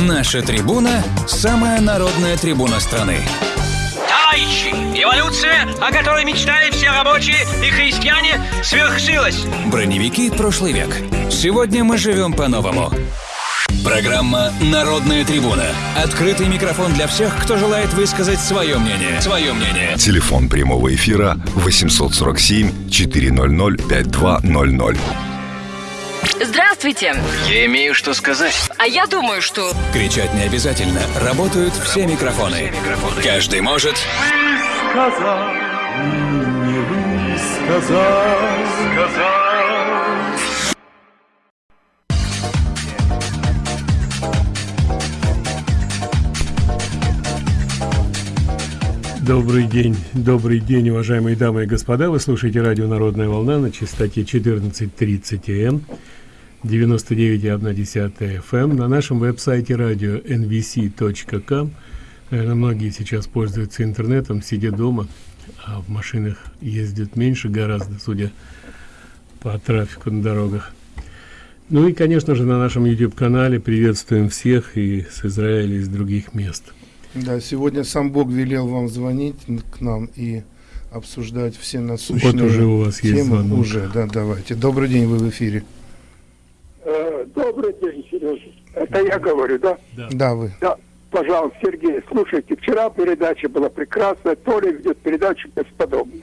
Наша трибуна – самая народная трибуна страны. Товарищи, эволюция, о которой мечтали все рабочие и христиане, свершилась. Броневики прошлый век. Сегодня мы живем по-новому. Программа «Народная трибуна». Открытый микрофон для всех, кто желает высказать свое мнение. Свое мнение. Телефон прямого эфира 847 400 5200. Здравствуйте. Я имею что сказать. А я думаю, что... Кричать не обязательно. Работают все микрофоны. Каждый может... сказал, не сказал, сказал. Добрый день, добрый день, уважаемые дамы и господа. Вы слушаете радио «Народная волна» на частоте 14.30 М, 99,1 FM, на нашем веб-сайте радио nvc.com. Наверное, многие сейчас пользуются интернетом, сидя дома, а в машинах ездят меньше гораздо, судя по трафику на дорогах. Ну и, конечно же, на нашем YouTube-канале приветствуем всех и с Израиля, и с других мест. Да, сегодня сам Бог велел вам звонить к нам и обсуждать все насущные Вот уже у вас есть темы. звонок. Уже, да, давайте. Добрый день, вы в эфире. Э, Добрый день, Сережа. Это я говорю, да? Да, вы. Да. Пожалуйста, Сергей, слушайте, вчера передача была прекрасная, Толя ведет передачу бесподобно.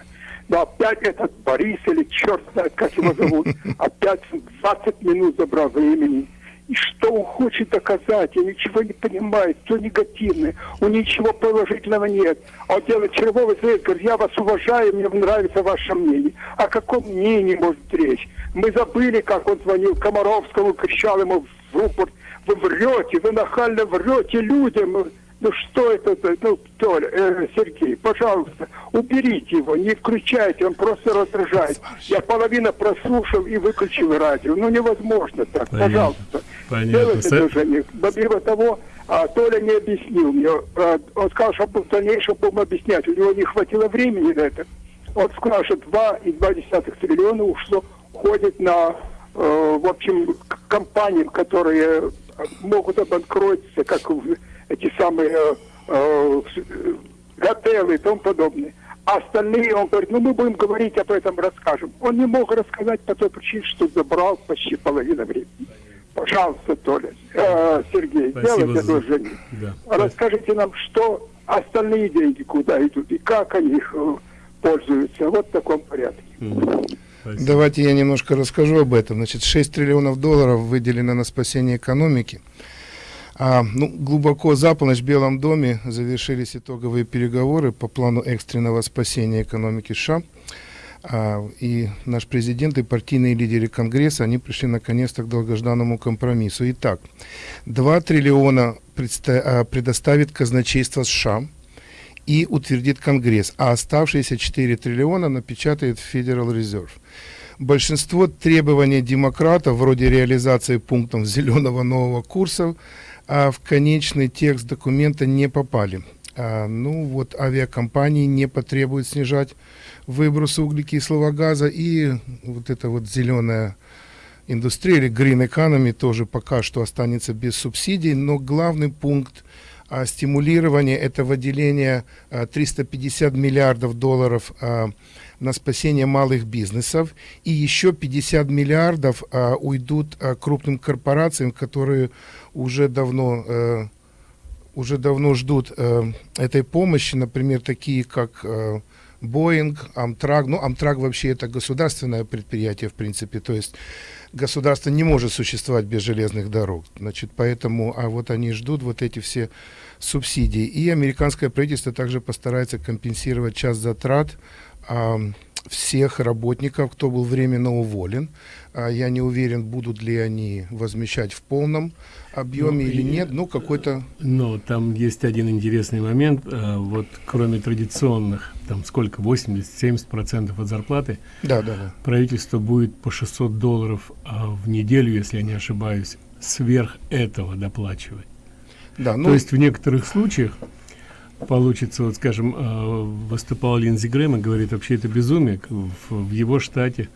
Но опять этот Борис или черт знает, как его зовут, опять 20 минут забрал времени. Что он хочет доказать? Я ничего не понимаю. Все негативное. У ничего положительного нет. А он делает червовый завет, говорит, я вас уважаю, мне нравится ваше мнение. О каком мнении может речь? Мы забыли, как он звонил Комаровскому, кричал ему в рупорт, вы врете, вы нахально врете людям. Ну что это? Ну, Толя, э, Сергей, пожалуйста, уберите его, не включайте, он просто раздражает. Я половину прослушал и выключил радио. Ну невозможно так, Понятно. пожалуйста. Понятно. Одолжение. Помимо того, а, Толя не объяснил мне. А, он сказал, что в дальнейшем будем объяснять. У него не хватило времени на это. Он сказал, что 2,2 триллиона ушло, ходит на, э, в общем, компаниям, которые э, могут обанкротиться, как эти самые э, с- э, готелы и тому подобное. А остальные, он говорит, ну мы будем говорить об этом, расскажем. Он не мог рассказать по той причине, что забрал почти половину времени. Пожалуйста, Толя, э, Сергей, Спасибо делайте за- одолжение. Да. Расскажите нам, что остальные деньги куда идут и как они их э, пользуются. Вот в таком порядке. Спасибо. Давайте я немножко расскажу об этом. Значит, 6 триллионов долларов выделено на спасение экономики. А, ну, глубоко за полночь в Белом доме завершились итоговые переговоры по плану экстренного спасения экономики США. А, и наш президент и партийные лидеры Конгресса, они пришли наконец-то к долгожданному компромиссу. Итак, 2 триллиона а, предоставит казначейство США и утвердит Конгресс, а оставшиеся 4 триллиона напечатает Federal Reserve. Большинство требований демократов, вроде реализации пунктов зеленого нового курса, а в конечный текст документа не попали. Ну вот авиакомпании не потребуют снижать выбросы углекислого газа и вот эта вот зеленая индустрия или green economy тоже пока что останется без субсидий, но главный пункт а, стимулирования это выделение а, 350 миллиардов долларов а, на спасение малых бизнесов. И еще 50 миллиардов а, уйдут а, крупным корпорациям, которые уже давно э, уже давно ждут э, этой помощи, например, такие как э, Boeing, Amtrak. Ну, Amtrak вообще это государственное предприятие, в принципе, то есть государство не может существовать без железных дорог. Значит, поэтому, а вот они ждут вот эти все субсидии. И американское правительство также постарается компенсировать часть затрат а, всех работников, кто был временно уволен. А, я не уверен, будут ли они возмещать в полном объеме Ну, или нет. Ну, какой-то... Но там есть один интересный момент. э, Вот кроме традиционных, там сколько, 80-70% от зарплаты, Да, да, да. правительство будет по 600 долларов а, в неделю, если я не ошибаюсь, сверх этого доплачивать. Да, ну, То есть в некоторых случаях получится, вот скажем, э, выступал Линдзи Грэм и говорит, вообще это безумие. В его штате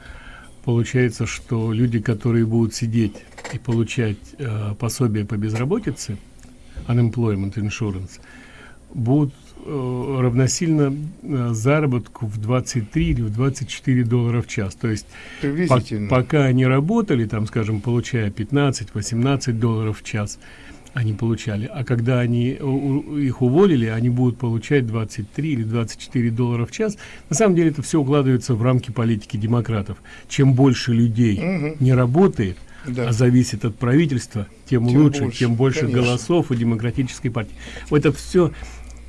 получается, что люди, которые будут сидеть и получать э, пособие по безработице, unemployment insurance, будут э, равносильно э, заработку в 23 или в 24 доллара в час. То есть по пока они работали, там, скажем, получая 15-18 долларов в час, они получали. А когда они у, их уволили, они будут получать 23 или 24 доллара в час. На самом деле это все укладывается в рамки политики демократов. Чем больше людей угу. не работает, да. а зависит от правительства, тем, тем лучше, больше, тем больше конечно. голосов у демократической партии. Это все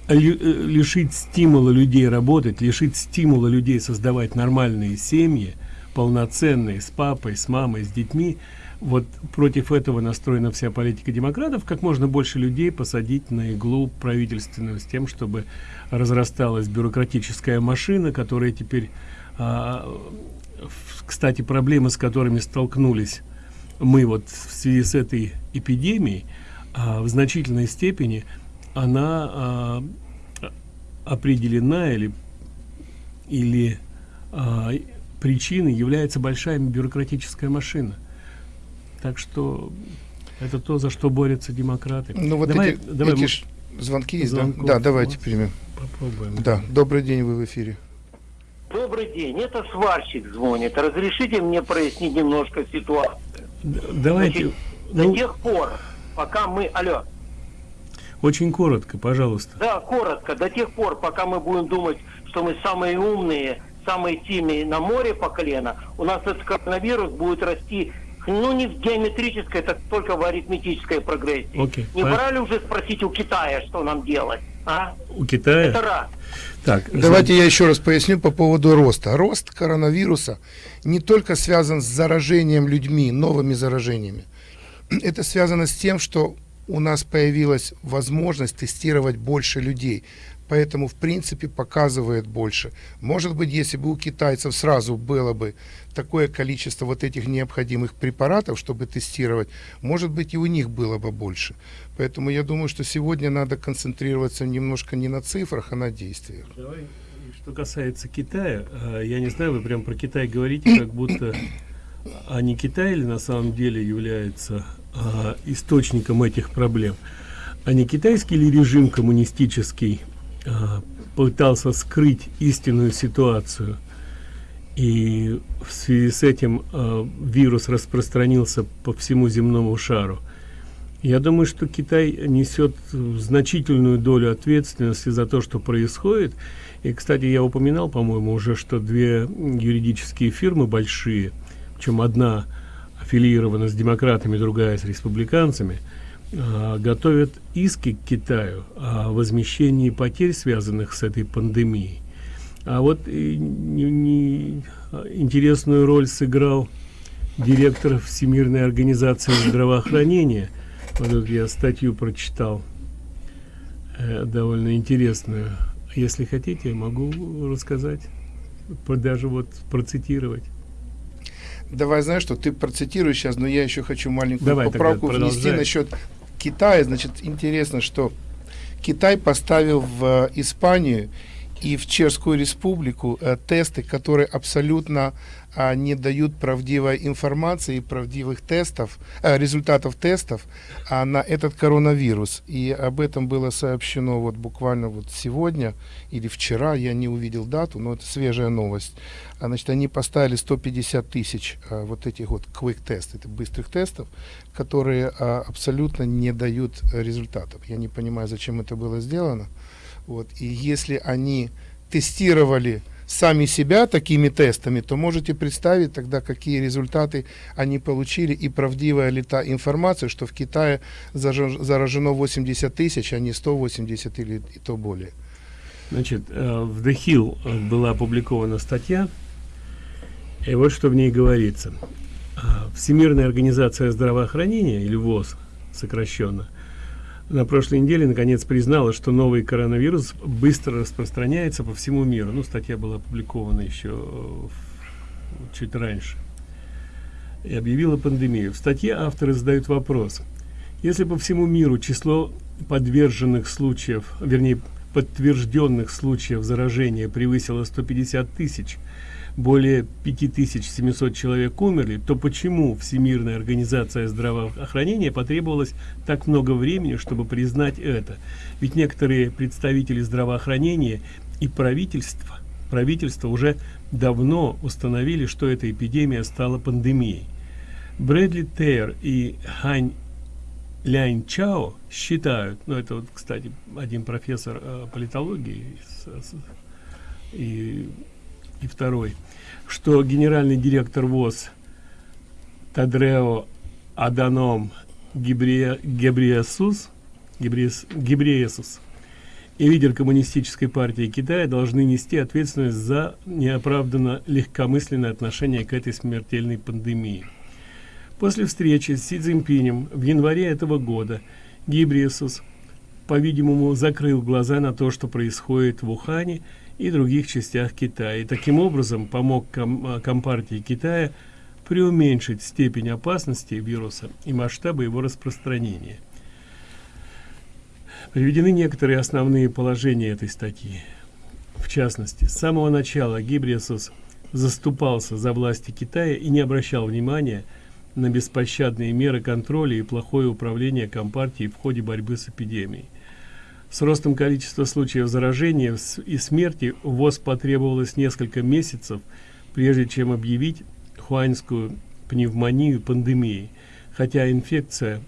э, лишить стимула людей работать, лишить стимула людей создавать нормальные семьи, полноценные, с папой, с мамой, с детьми, вот против этого настроена вся политика демократов, как можно больше людей посадить на иглу правительственную с тем, чтобы разрасталась бюрократическая машина, которая теперь, а, кстати, проблемы, с которыми столкнулись мы вот в связи с этой эпидемией, а, в значительной степени она а, определена или, или а, причиной является большая бюрократическая машина так что это то, за что борются демократы. Ну вот давай, эти, давай эти звонки есть, да? Да, давайте примем. Попробуем. Да, добрый день, вы в эфире. Добрый день, это сварщик звонит. Разрешите мне прояснить немножко ситуацию? Давайте. Значит, ну... До тех пор, пока мы... Алло. Очень коротко, пожалуйста. Да, коротко. До тех пор, пока мы будем думать, что мы самые умные, самые сильные на море по колено, у нас этот коронавирус будет расти ну, не в геометрической, так только в арифметической прогрессии. Okay. Не пора ли уже спросить у Китая, что нам делать? А? У Китая? Это. Так, давайте я еще раз поясню по поводу роста. Рост коронавируса не только связан с заражением людьми, новыми заражениями. Это связано с тем, что у нас появилась возможность тестировать больше людей поэтому в принципе показывает больше. Может быть, если бы у китайцев сразу было бы такое количество вот этих необходимых препаратов, чтобы тестировать, может быть и у них было бы больше. Поэтому я думаю, что сегодня надо концентрироваться немножко не на цифрах, а на действиях. Давай. Что касается Китая, э, я не знаю, вы прям про Китай говорите, как будто а не Китай ли на самом деле является а, источником этих проблем, а не китайский ли режим коммунистический пытался скрыть истинную ситуацию. И в связи с этим э, вирус распространился по всему земному шару. Я думаю что китай несет значительную долю ответственности за то что происходит. И кстати я упоминал по моему уже что две юридические фирмы большие чем одна аффилирована с демократами другая с республиканцами готовят иски к Китаю о возмещении потерь, связанных с этой пандемией. А вот и, не, не, интересную роль сыграл директор Всемирной организации здравоохранения. Вот тут я статью прочитал, э, довольно интересную. Если хотите, могу рассказать, даже вот процитировать. Давай, знаешь что, ты процитируешь сейчас, но я еще хочу маленькую Давай, поправку внести насчет Китая, значит, интересно, что Китай поставил в Испанию и в Чешскую республику э, тесты, которые абсолютно а, не дают правдивой информации, правдивых тестов, э, результатов тестов а, на этот коронавирус. И об этом было сообщено вот буквально вот сегодня или вчера, я не увидел дату, но это свежая новость. Значит, они поставили 150 тысяч а, вот этих вот quick тест, это быстрых тестов, которые а, абсолютно не дают результатов. Я не понимаю, зачем это было сделано. Вот. И если они тестировали сами себя такими тестами, то можете представить тогда, какие результаты они получили и правдивая ли та информация, что в Китае заражено 80 тысяч, а не 180 или и то более. Значит, э, в The Hill э, была опубликована статья, и вот что в ней говорится. Э, Всемирная организация здравоохранения, или ВОЗ сокращенно, на прошлой неделе наконец признала, что новый коронавирус быстро распространяется по всему миру. Ну, статья была опубликована еще э, чуть раньше. И объявила пандемию. В статье авторы задают вопрос. Если по всему миру число подверженных случаев, вернее, подтвержденных случаев заражения превысило 150 тысяч, более 5700 человек умерли, то почему Всемирная организация здравоохранения потребовалось так много времени, чтобы признать это? Ведь некоторые представители здравоохранения и правительства, правительство уже давно установили, что эта эпидемия стала пандемией. Брэдли Тейр и Хань Лянь Чао считают, ну это вот, кстати, один профессор э, политологии с, и, и второй, что генеральный директор ВОЗ Тадрео Аданом Гебриесус, Гебриесус и лидер коммунистической партии Китая должны нести ответственность за неоправданно легкомысленное отношение к этой смертельной пандемии. После встречи с Си Цзиньпинем в январе этого года Гибриесус, по-видимому, закрыл глаза на то, что происходит в Ухане и других частях Китая, и таким образом помог ком Компартии Китая преуменьшить степень опасности вируса и масштабы его распространения. Приведены некоторые основные положения этой статьи. В частности, с самого начала Гибриесус заступался за власти Китая и не обращал внимания на беспощадные меры контроля и плохое управление Компартией в ходе борьбы с эпидемией. С ростом количества случаев заражения и смерти ВОЗ потребовалось несколько месяцев, прежде чем объявить хуаньскую пневмонию пандемией, хотя инфекция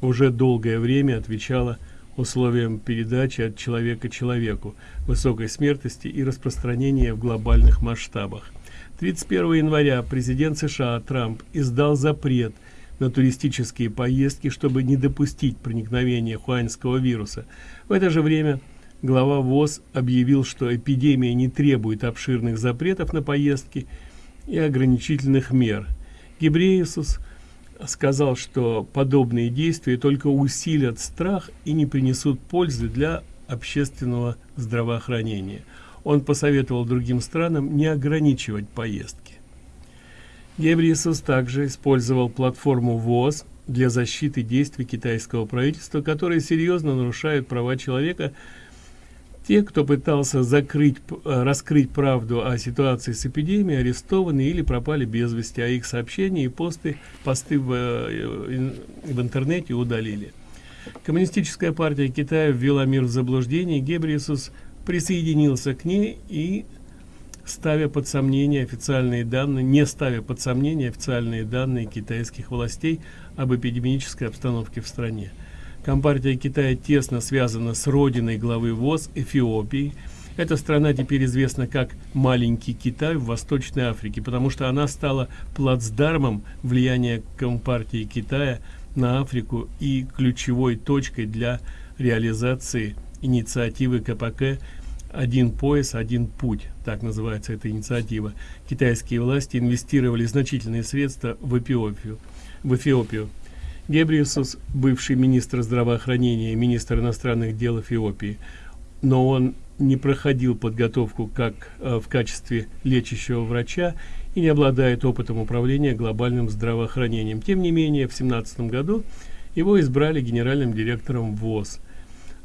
уже долгое время отвечала условиям передачи от человека человеку, высокой смертности и распространения в глобальных масштабах. 31 января президент США Трамп издал запрет на туристические поездки, чтобы не допустить проникновения хуаньского вируса. В это же время глава ВОЗ объявил, что эпидемия не требует обширных запретов на поездки и ограничительных мер. Гебреисус сказал, что подобные действия только усилят страх и не принесут пользы для общественного здравоохранения он посоветовал другим странам не ограничивать поездки. Гебриесус также использовал платформу ВОЗ для защиты действий китайского правительства, которые серьезно нарушают права человека. Те, кто пытался закрыть, э, раскрыть правду о ситуации с эпидемией, арестованы или пропали без вести, а их сообщения и посты, посты в, э, в интернете удалили. Коммунистическая партия Китая ввела мир в заблуждение, Гебриесус присоединился к ней и ставя под сомнение официальные данные, не ставя под сомнение официальные данные китайских властей об эпидемической обстановке в стране. Компартия Китая тесно связана с родиной главы ВОЗ Эфиопии. Эта страна теперь известна как «маленький Китай» в Восточной Африке, потому что она стала плацдармом влияния Компартии Китая на Африку и ключевой точкой для реализации инициативы КПК один пояс, один путь, так называется эта инициатива. Китайские власти инвестировали значительные средства в Эфиопию. В Эфиопию. Гебриусус, бывший министр здравоохранения министр иностранных дел Эфиопии, но он не проходил подготовку как э, в качестве лечащего врача и не обладает опытом управления глобальным здравоохранением. Тем не менее, в 2017 году его избрали генеральным директором ВОЗ –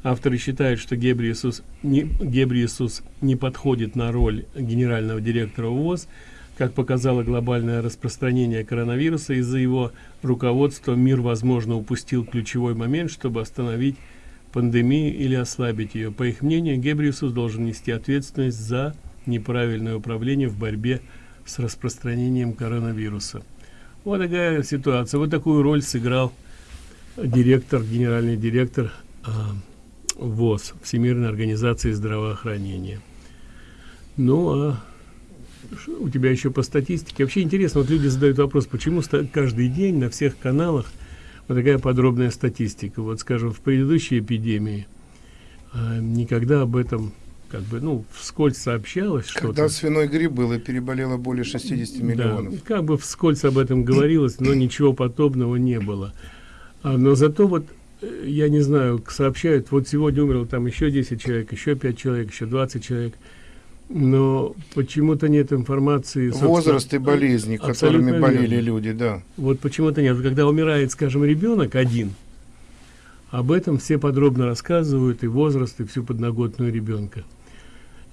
Авторы считают, что Гебриесус не, Гебриесус не подходит на роль генерального директора ВОЗ, как показало глобальное распространение коронавируса, из-за его руководства мир, возможно, упустил ключевой момент, чтобы остановить пандемию или ослабить ее. По их мнению, Гебриесус должен нести ответственность за неправильное управление в борьбе с распространением коронавируса. Вот такая ситуация. Вот такую роль сыграл директор, генеральный директор а, ВОЗ, Всемирной организации здравоохранения. Ну, а у тебя еще по статистике. Вообще интересно, вот люди задают вопрос, почему каждый день на всех каналах вот такая подробная статистика. Вот, скажем, в предыдущей эпидемии а, никогда об этом как бы, ну, вскользь сообщалось что-то. Когда свиной грипп был и переболело более 60 миллионов. Да, как бы вскользь об этом говорилось, но ничего подобного не было. А, но зато вот я не знаю, сообщают, вот сегодня умерло там еще 10 человек, еще 5 человек, еще 20 человек. Но почему-то нет информации. Возраст и болезни, которыми болели верно. люди, да. Вот почему-то нет. Когда умирает, скажем, ребенок один, об этом все подробно рассказывают, и возраст, и всю подноготную ребенка.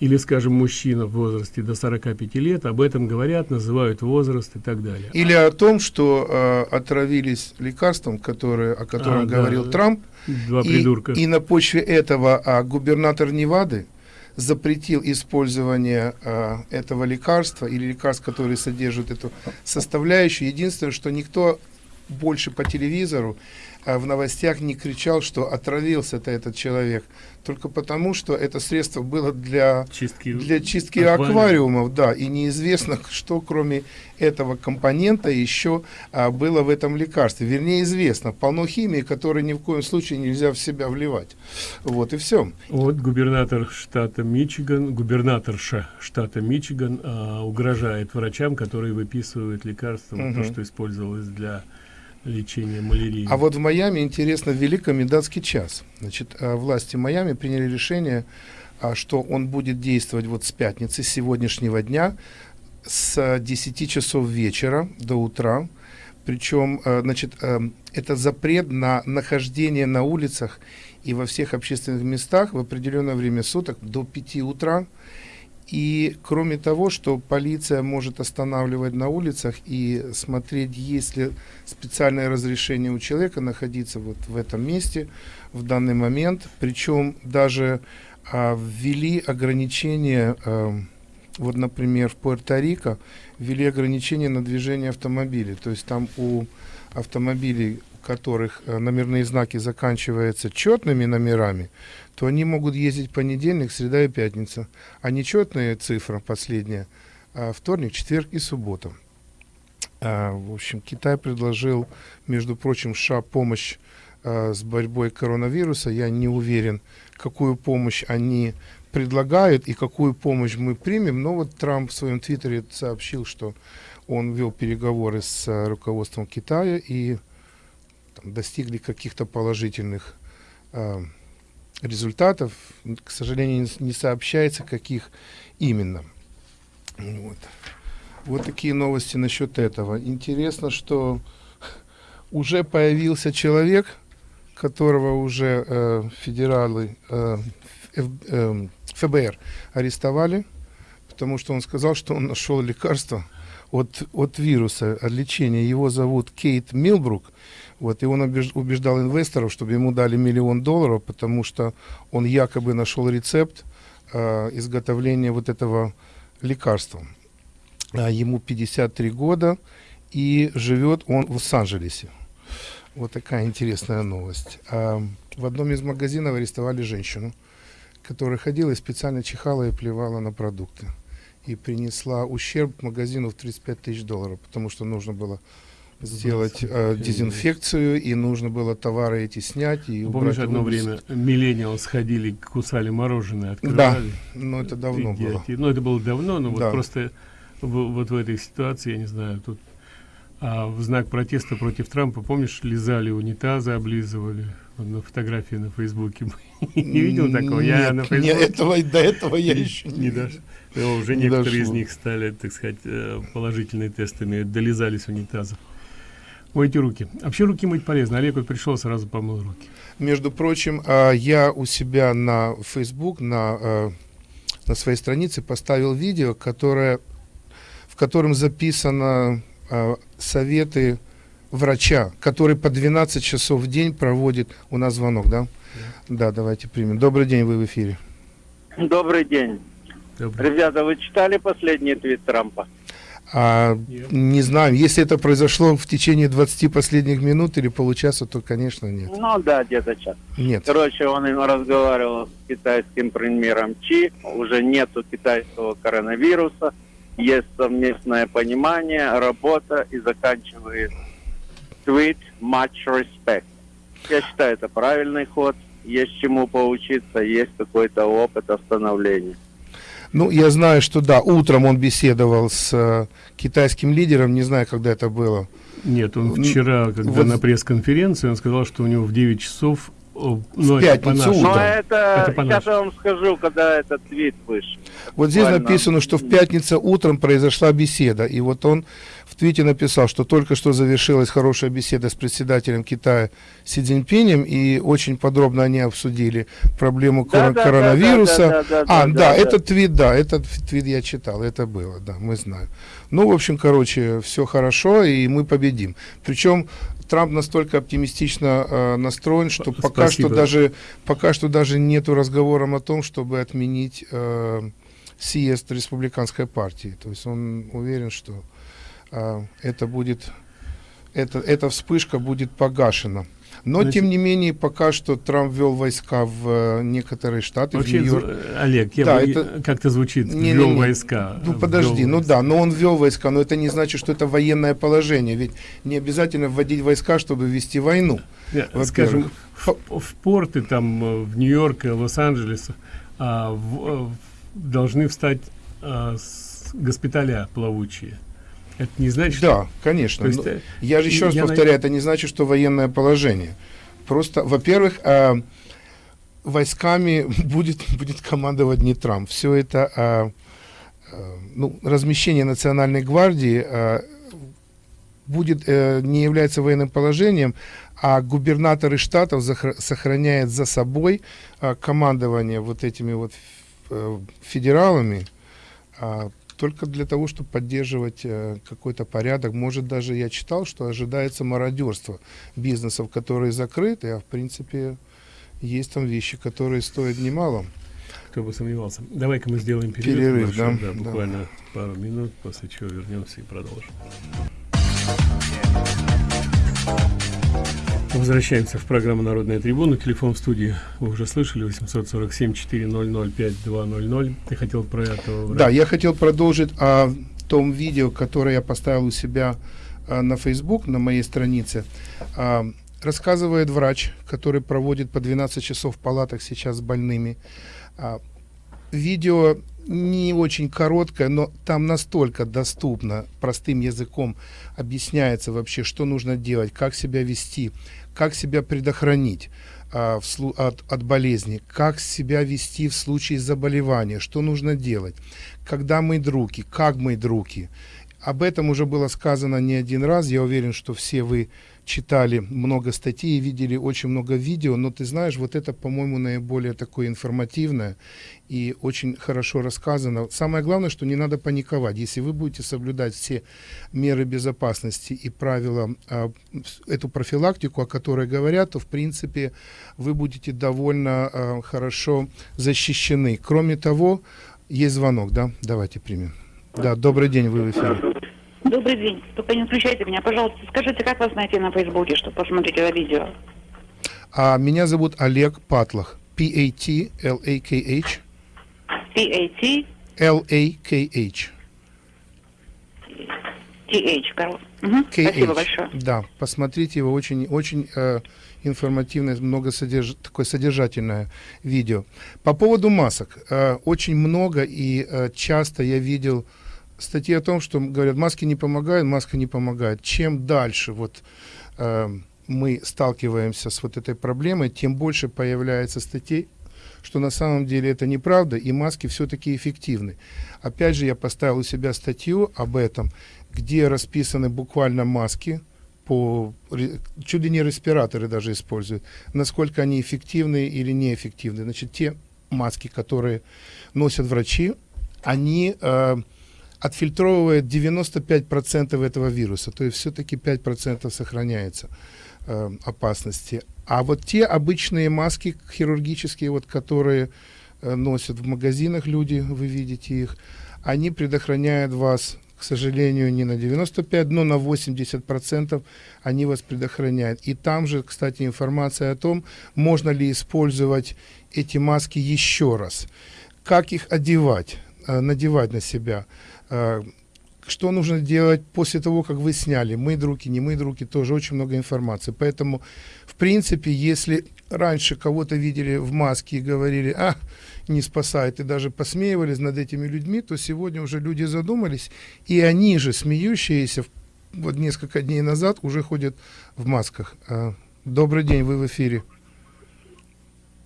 Или, скажем, мужчина в возрасте до 45 лет, об этом говорят, называют возраст и так далее. Или о том, что э, отравились лекарством, которое, о котором А, говорил да. Трамп, Два и, придурка. и на почве этого а, губернатор Невады запретил использование а, этого лекарства или лекарств, которые содержат эту составляющую. Единственное, что никто больше по телевизору а, в новостях не кричал, что отравился-то этот человек, только потому, что это средство было для чистки, для чистки аквариума. аквариумов, да, и неизвестно, что кроме этого компонента еще а, было в этом лекарстве. Вернее, известно, полно химии, которую ни в коем случае нельзя в себя вливать. Вот и все. Вот губернатор штата Мичиган, губернаторша штата Мичиган а, угрожает врачам, которые выписывают лекарства, вот то, что использовалось для лечения малярии. А вот в Майами, интересно, ввели комендантский час. Значит, а, власти Майами приняли решение, а, что он будет действовать вот с пятницы, с сегодняшнего дня, с а, 10 часов вечера до утра. Причем, а, значит, это запрет на нахождение на улицах и во всех общественных местах в определенное время суток до 5 утра. И кроме того, что полиция может останавливать на улицах и смотреть, есть ли специальное разрешение у человека находиться вот в этом месте в данный момент. Причем даже а, ввели ограничения, а, вот, например, в Пуэрто-Рико ввели ограничения на движение автомобилей. То есть там у автомобилей, у которых а, номерные знаки заканчиваются четными номерами, то они могут ездить понедельник, среда и пятница. А нечетная цифра, последняя, а, вторник, четверг и суббота. А, в общем, Китай предложил, между прочим, США помощь а, с борьбой коронавируса. Я не уверен, какую помощь они предлагают и какую помощь мы примем. Но вот Трамп в своем твиттере сообщил, что он вел переговоры с руководством Китая и там, достигли каких-то положительных а, результатов. К сожалению, не, сообщается, каких именно. Вот. Вот такие новости насчет этого. Интересно, что уже появился человек, которого уже э, федералы э, Ф- э, ФБР арестовали, потому что он сказал, что он нашел лекарство от, от вируса, от лечения. Его зовут Кейт Милбрук. Вот, и он убеж- убеждал инвесторов, чтобы ему дали миллион долларов, потому что он якобы нашел рецепт э, изготовления вот этого лекарства. А, ему 53 года, и живет он в Лос-Анджелесе. Вот такая интересная новость. А, в одном из магазинов арестовали женщину, которая ходила и специально чихала и плевала на продукты. И принесла ущерб магазину в 35 тысяч долларов, потому что нужно было сделать э, дезинфекцию, и нужно было товары эти снять. И Помнишь, одно время миллениал сходили, кусали мороженое, Да, открывали. но это давно было. Идиоти. Ну, это было давно, но Да. вот просто в- вот в этой ситуации, я не знаю, тут а, в знак протеста против Трампа, помнишь, лизали унитазы, облизывали. На фотографии на Фейсбуке. Не видел такого? Я Нет, на не, Фейсбуке этого, до этого я еще не Ну, Уже не некоторые из дошло. них стали, так сказать, э, положительные тестами, долизались унитазов. Мойте руки. Вообще руки мыть полезно. Олег вот пришел, сразу помыл руки. Между прочим, а, я у себя на Facebook, на, а, на своей странице поставил видео, которое, в котором записано а, советы врача, который по 12 часов в день проводит... У нас звонок, да? Да, давайте примем. Добрый день, вы в эфире. Добрый день. Добрый. Ребята, вы читали последний твит Трампа? А, не знаю, если это произошло в течение 20 последних минут или получаса, то, конечно, нет. Ну да, где-то час. Нет. Короче, он разговаривал с китайским премьером Чи. Уже нету китайского коронавируса. Есть совместное понимание, работа и заканчивает твит much respect. Я считаю, это правильный ход. Есть чему поучиться, есть какой-то опыт остановления. Ну, я знаю, что да, утром он беседовал с э, китайским лидером, не знаю, когда это было. Нет, он вчера, когда вот- на пресс-конференции, он сказал, что у него в 9 часов... о, ну, это пятницу утром. Но это, Это сейчас я вам скажу, когда этот твит вышел. Вот здесь Буквально. написано, что в пятницу утром произошла беседа, и вот он в Витя написал, что только что завершилась хорошая беседа с председателем Китая Си Цзиньпинем, и очень подробно они обсудили проблему Да, кор- да, коронавируса. да, да, да, а, да, да, да, этот твит, да, этот твит я читал, это было, да, мы знаем. Ну, в общем, короче, все хорошо, и мы победим. Причем Трамп настолько оптимистично э, настроен, что П- пока спасибо. что даже пока что даже нету разговором о том, чтобы отменить э, съезд республиканской партии. То есть он уверен, что это будет это, эта вспышка будет погашена. Но, Значит- тем не менее, пока что Трамп ввел войска в э, некоторые штаты, в Вообще, Нью-Йорк. з- Олег, я Да, бы- это- как-то звучит, Не-не-не. ввел войска. Ну ввел подожди, ну войска. да, но он ввел войска, но это не значит, что это военное положение, ведь не обязательно вводить войска, чтобы вести войну. Не, во-первых. скажем, в, в порты там э, в Нью-Йорке, Лос-Анджелесе а, в- э, должны встать а, с госпиталя плавучие. Это не значит, Да, конечно. Есть, э, я же еще раз я на- повторяю, это не значит, что военное положение. Просто, во-первых, э, войсками будет, будет командовать не Трамп. Все это э, э, ну, размещение Национальной гвардии э, будет, э, не является военным положением, а губернаторы штатов сохраняют за собой э, командование вот этими вот э, федералами, а, только для того, чтобы поддерживать э, какой-то порядок. Может, даже я читал, что ожидается мародерство бизнесов, которые закрыты, а в принципе есть там вещи, которые стоят немало. кто бы сомневался. Давай-ка мы сделаем перерыв. Перерыв, да, да. буквально пару минут, после чего вернемся и продолжим. Возвращаемся в программу «Народная трибуна». Телефон в студии вы уже слышали, 847-400-5200. Ты хотел про этого Да, я хотел продолжить о том видео, которое я поставил у себя а, на Facebook, на моей странице. А, рассказывает врач, который проводит по 12 часов в палатах сейчас с больными. А, видео не очень короткое, но там настолько доступно, простым языком объясняется вообще, что нужно делать, как себя вести, как себя предохранить а, от, от болезни, как себя вести в случае заболевания, что нужно делать, когда мыть руки, как мыть руки. Об этом уже было сказано не один раз. Я уверен, что все вы читали много статей видели очень много видео, но ты знаешь, вот это, по-моему, наиболее такое информативное и очень хорошо рассказано. Самое главное, что не надо паниковать. Если вы будете соблюдать все меры безопасности и правила, а, эту профилактику, о которой говорят, то, в принципе, вы будете довольно а, хорошо защищены. Кроме того, есть звонок, да? Давайте примем. Да, добрый день, вы в эфире. Добрый день. Только не включайте меня, пожалуйста. Скажите, как вас найти на Фейсбуке, чтобы посмотреть это видео? А меня зовут Олег Патлах. P-A-T-L-A-K-H. P-A-T-T-H, L-A-K-H. короче. Мгм, Спасибо большое. Да, посмотрите его, очень, очень э, информативное, много содерж... такое содержательное видео. По поводу масок. Э, очень много и э, часто я видел статьи о том, что говорят, маски не помогают, маска не помогает. Чем дальше вот э, мы сталкиваемся с вот этой проблемой, тем больше появляется статей, что на самом деле это неправда, и маски все-таки эффективны. Опять же, я поставил у себя статью об этом, где расписаны буквально маски, по, чуть ли не респираторы даже используют, насколько они эффективны или неэффективны. Значит, те маски, которые носят врачи, они э, отфильтровывают 95% этого вируса, то есть все-таки 5% сохраняется э, опасности. А вот те обычные маски хирургические, вот, которые э, носят в магазинах люди, вы видите их, они предохраняют вас, к сожалению, не на 95, но на 80% они вас предохраняют. И там же, кстати, информация о том, можно ли использовать эти маски еще раз, как их одевать, э, надевать на себя, что нужно делать после того, как вы сняли, мыть руки, не мыть руки, тоже очень много информации. Поэтому, в принципе, если раньше кого-то видели в маске и говорили, а, не спасает, и даже посмеивались над этими людьми, то сегодня уже люди задумались, и они же, смеющиеся, вот несколько дней назад уже ходят в масках. А, Добрый день, вы в эфире.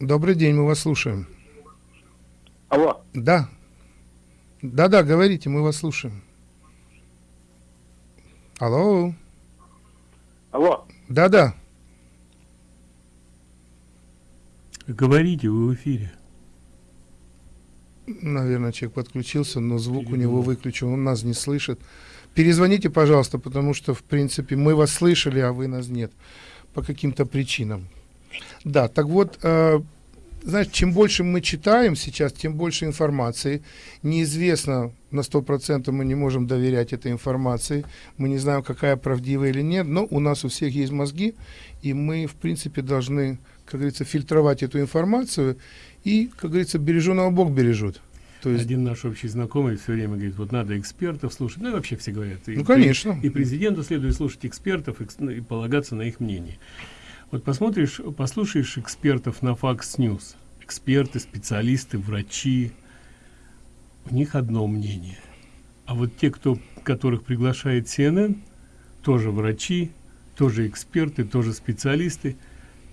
Добрый день, мы вас слушаем. Алло. Да. Да-да, говорите, мы вас слушаем. Алло. Алло. Да-да. Говорите, вы в эфире. Наверное, человек подключился, но звук у него выключен, он нас не слышит. Перезвоните, пожалуйста, потому что, в принципе, мы вас слышали, а вы нас нет. По каким-то причинам. Да, так вот, э, знаешь, чем больше мы читаем сейчас, тем больше информации. Неизвестно, на 100% мы не можем доверять этой информации. Мы не знаем, какая правдивая или нет, но у нас у всех есть мозги, и мы, в принципе, должны, как говорится, фильтровать эту информацию, и, как говорится, береженого Бог бережет. То есть... Один наш общий знакомый все время говорит, вот надо экспертов слушать, ну и вообще все говорят. И, ну, конечно. И, президенту следует слушать экспертов и, ну, и полагаться на их мнение. Вот посмотришь, послушаешь экспертов на Fox News, эксперты, специалисты, врачи, у них одно мнение. А вот те, кто, которых приглашает CNN, тоже врачи, тоже эксперты, тоже специалисты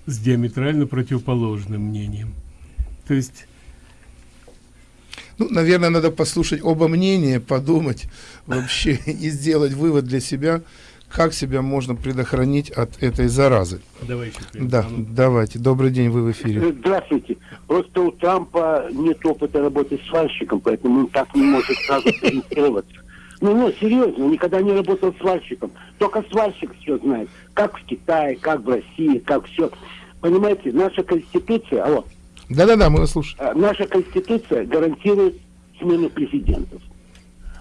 с диаметрально противоположным мнением. То есть ну, наверное, надо послушать оба мнения, подумать вообще и сделать вывод для себя, как себя можно предохранить от этой заразы. Давайте. Да, давайте. Добрый день, вы в эфире. Здравствуйте. Просто у Трампа нет опыта работы с свальщиком, поэтому он так не может сразу сориентироваться. Ну, ну, серьезно, никогда не работал свальщиком. Только свальщик все знает. Как в Китае, как в России, как все. Понимаете, наша конституция, алло. Да-да-да, мы вас слушаем. А, наша конституция гарантирует смену президентов.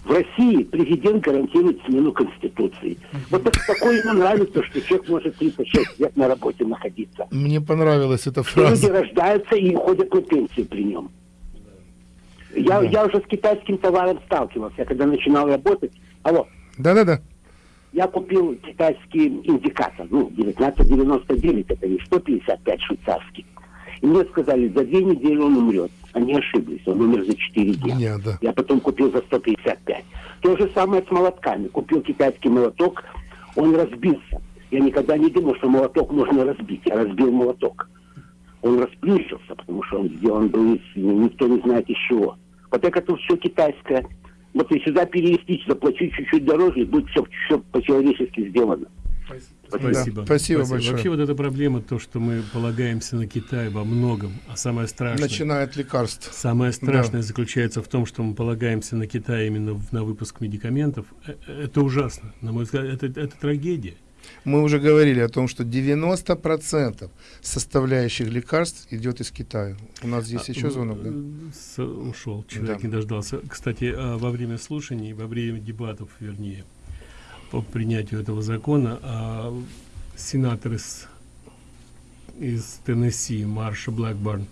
В России президент гарантирует смену Конституции. Вот так, такое ему нравится, что человек может 36 лет на работе находиться. Мне понравилась эта фраза. Люди рождаются и ходят на пенсию при нем. Я, да. я уже с китайским товаром сталкивался, когда начинал работать. Алло. Да-да-да. Я купил китайский индикатор, ну, 1999, это не 155 швейцарский. И мне сказали, за две недели он умрет. Они ошиблись, он умер за 4 дня. Дня, да. Я потом купил за 155. То же самое с молотками. Купил китайский молоток, он разбился. Я никогда не думал, что молоток можно разбить. Я разбил молоток. Он расплющился, потому что он сделан был из, никто не знает из чего. Вот это все китайское. Вот и сюда перевести, заплатить чуть-чуть дороже, и будет все, все по-человечески сделано. Спасибо. Спасибо. Спасибо большое. Вообще вот эта проблема, то, что мы полагаемся на Китай во многом, а самое страшное... Начиная от лекарств. Самое страшное да. заключается в том, что мы полагаемся на Китай именно на выпуск медикаментов. Э, э, это ужасно. На мой взгляд, это, это трагедия. Мы уже говорили о том, что 90% составляющих лекарств идет из Китая. У нас здесь а, еще звонок, да? С, ушел, человек да. не дождался. Кстати, а, во время слушаний, во время дебатов, вернее, по принятию этого закона, а сенатор из, из Теннесси Марша Блэкборн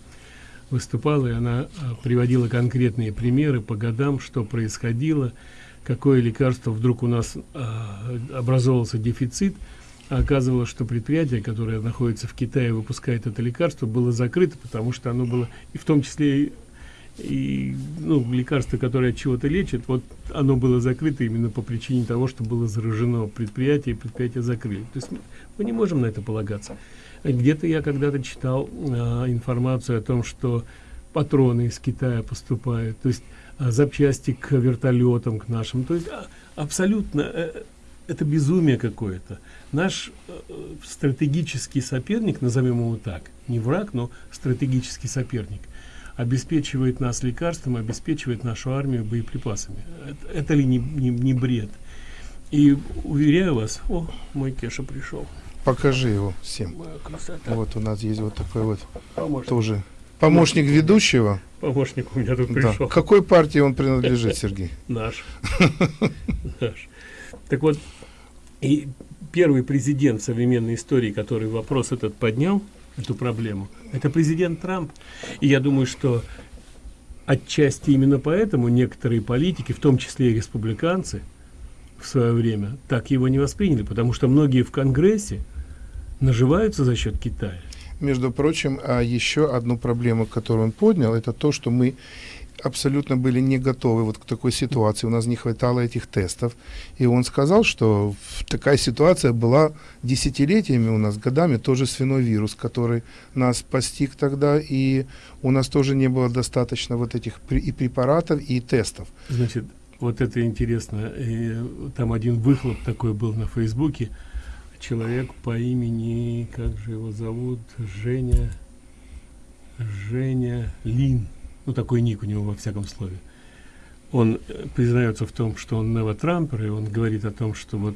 выступала, и она а, приводила конкретные примеры по годам, что происходило, какое лекарство вдруг у нас а, образовался дефицит, а оказывалось, что предприятие, которое находится в Китае, выпускает это лекарство, было закрыто, потому что оно было, и в том числе и ну, лекарство, которое от чего-то лечит, вот оно было закрыто именно по причине того, что было заражено предприятие, и предприятие закрыли. То есть мы не можем на это полагаться. Где-то я когда-то читал а, информацию о том, что патроны из Китая поступают, то есть а, запчасти к вертолетам, к нашим. То есть а, абсолютно э, это безумие какое-то. Наш э, стратегический соперник, назовем его так, не враг, но стратегический соперник, обеспечивает нас лекарством, обеспечивает нашу армию боеприпасами. Это, это ли не, не, не бред? И уверяю вас, о, мой Кеша пришел. Покажи его всем. Вот у нас есть вот такой вот Помощник. тоже помощник ведущего. Помощник у меня тут пришел. Да. Какой партии он принадлежит, Сергей? Наш. Наш. Так вот, и первый президент современной истории, который вопрос этот поднял, эту проблему. Это президент Трамп. И я думаю, что отчасти именно поэтому некоторые политики, в том числе и республиканцы, в свое время так его не восприняли, потому что многие в Конгрессе наживаются за счет Китая. Между прочим, а еще одну проблему, которую он поднял, это то, что мы абсолютно были не готовы вот к такой ситуации. У нас не хватало этих тестов. И он сказал, что такая ситуация была десятилетиями у нас, годами, тоже свиной вирус, который нас постиг тогда, и у нас тоже не было достаточно вот этих и препаратов, и тестов. Значит, Вот это интересно. Там один выхлоп такой был на Фейсбуке. Человек по имени, как же его зовут, Женя, Женя Лин. Ну, такой ник у него во всяком слове. Он э, признается в том, что он новотрампер, и он говорит о том, что вот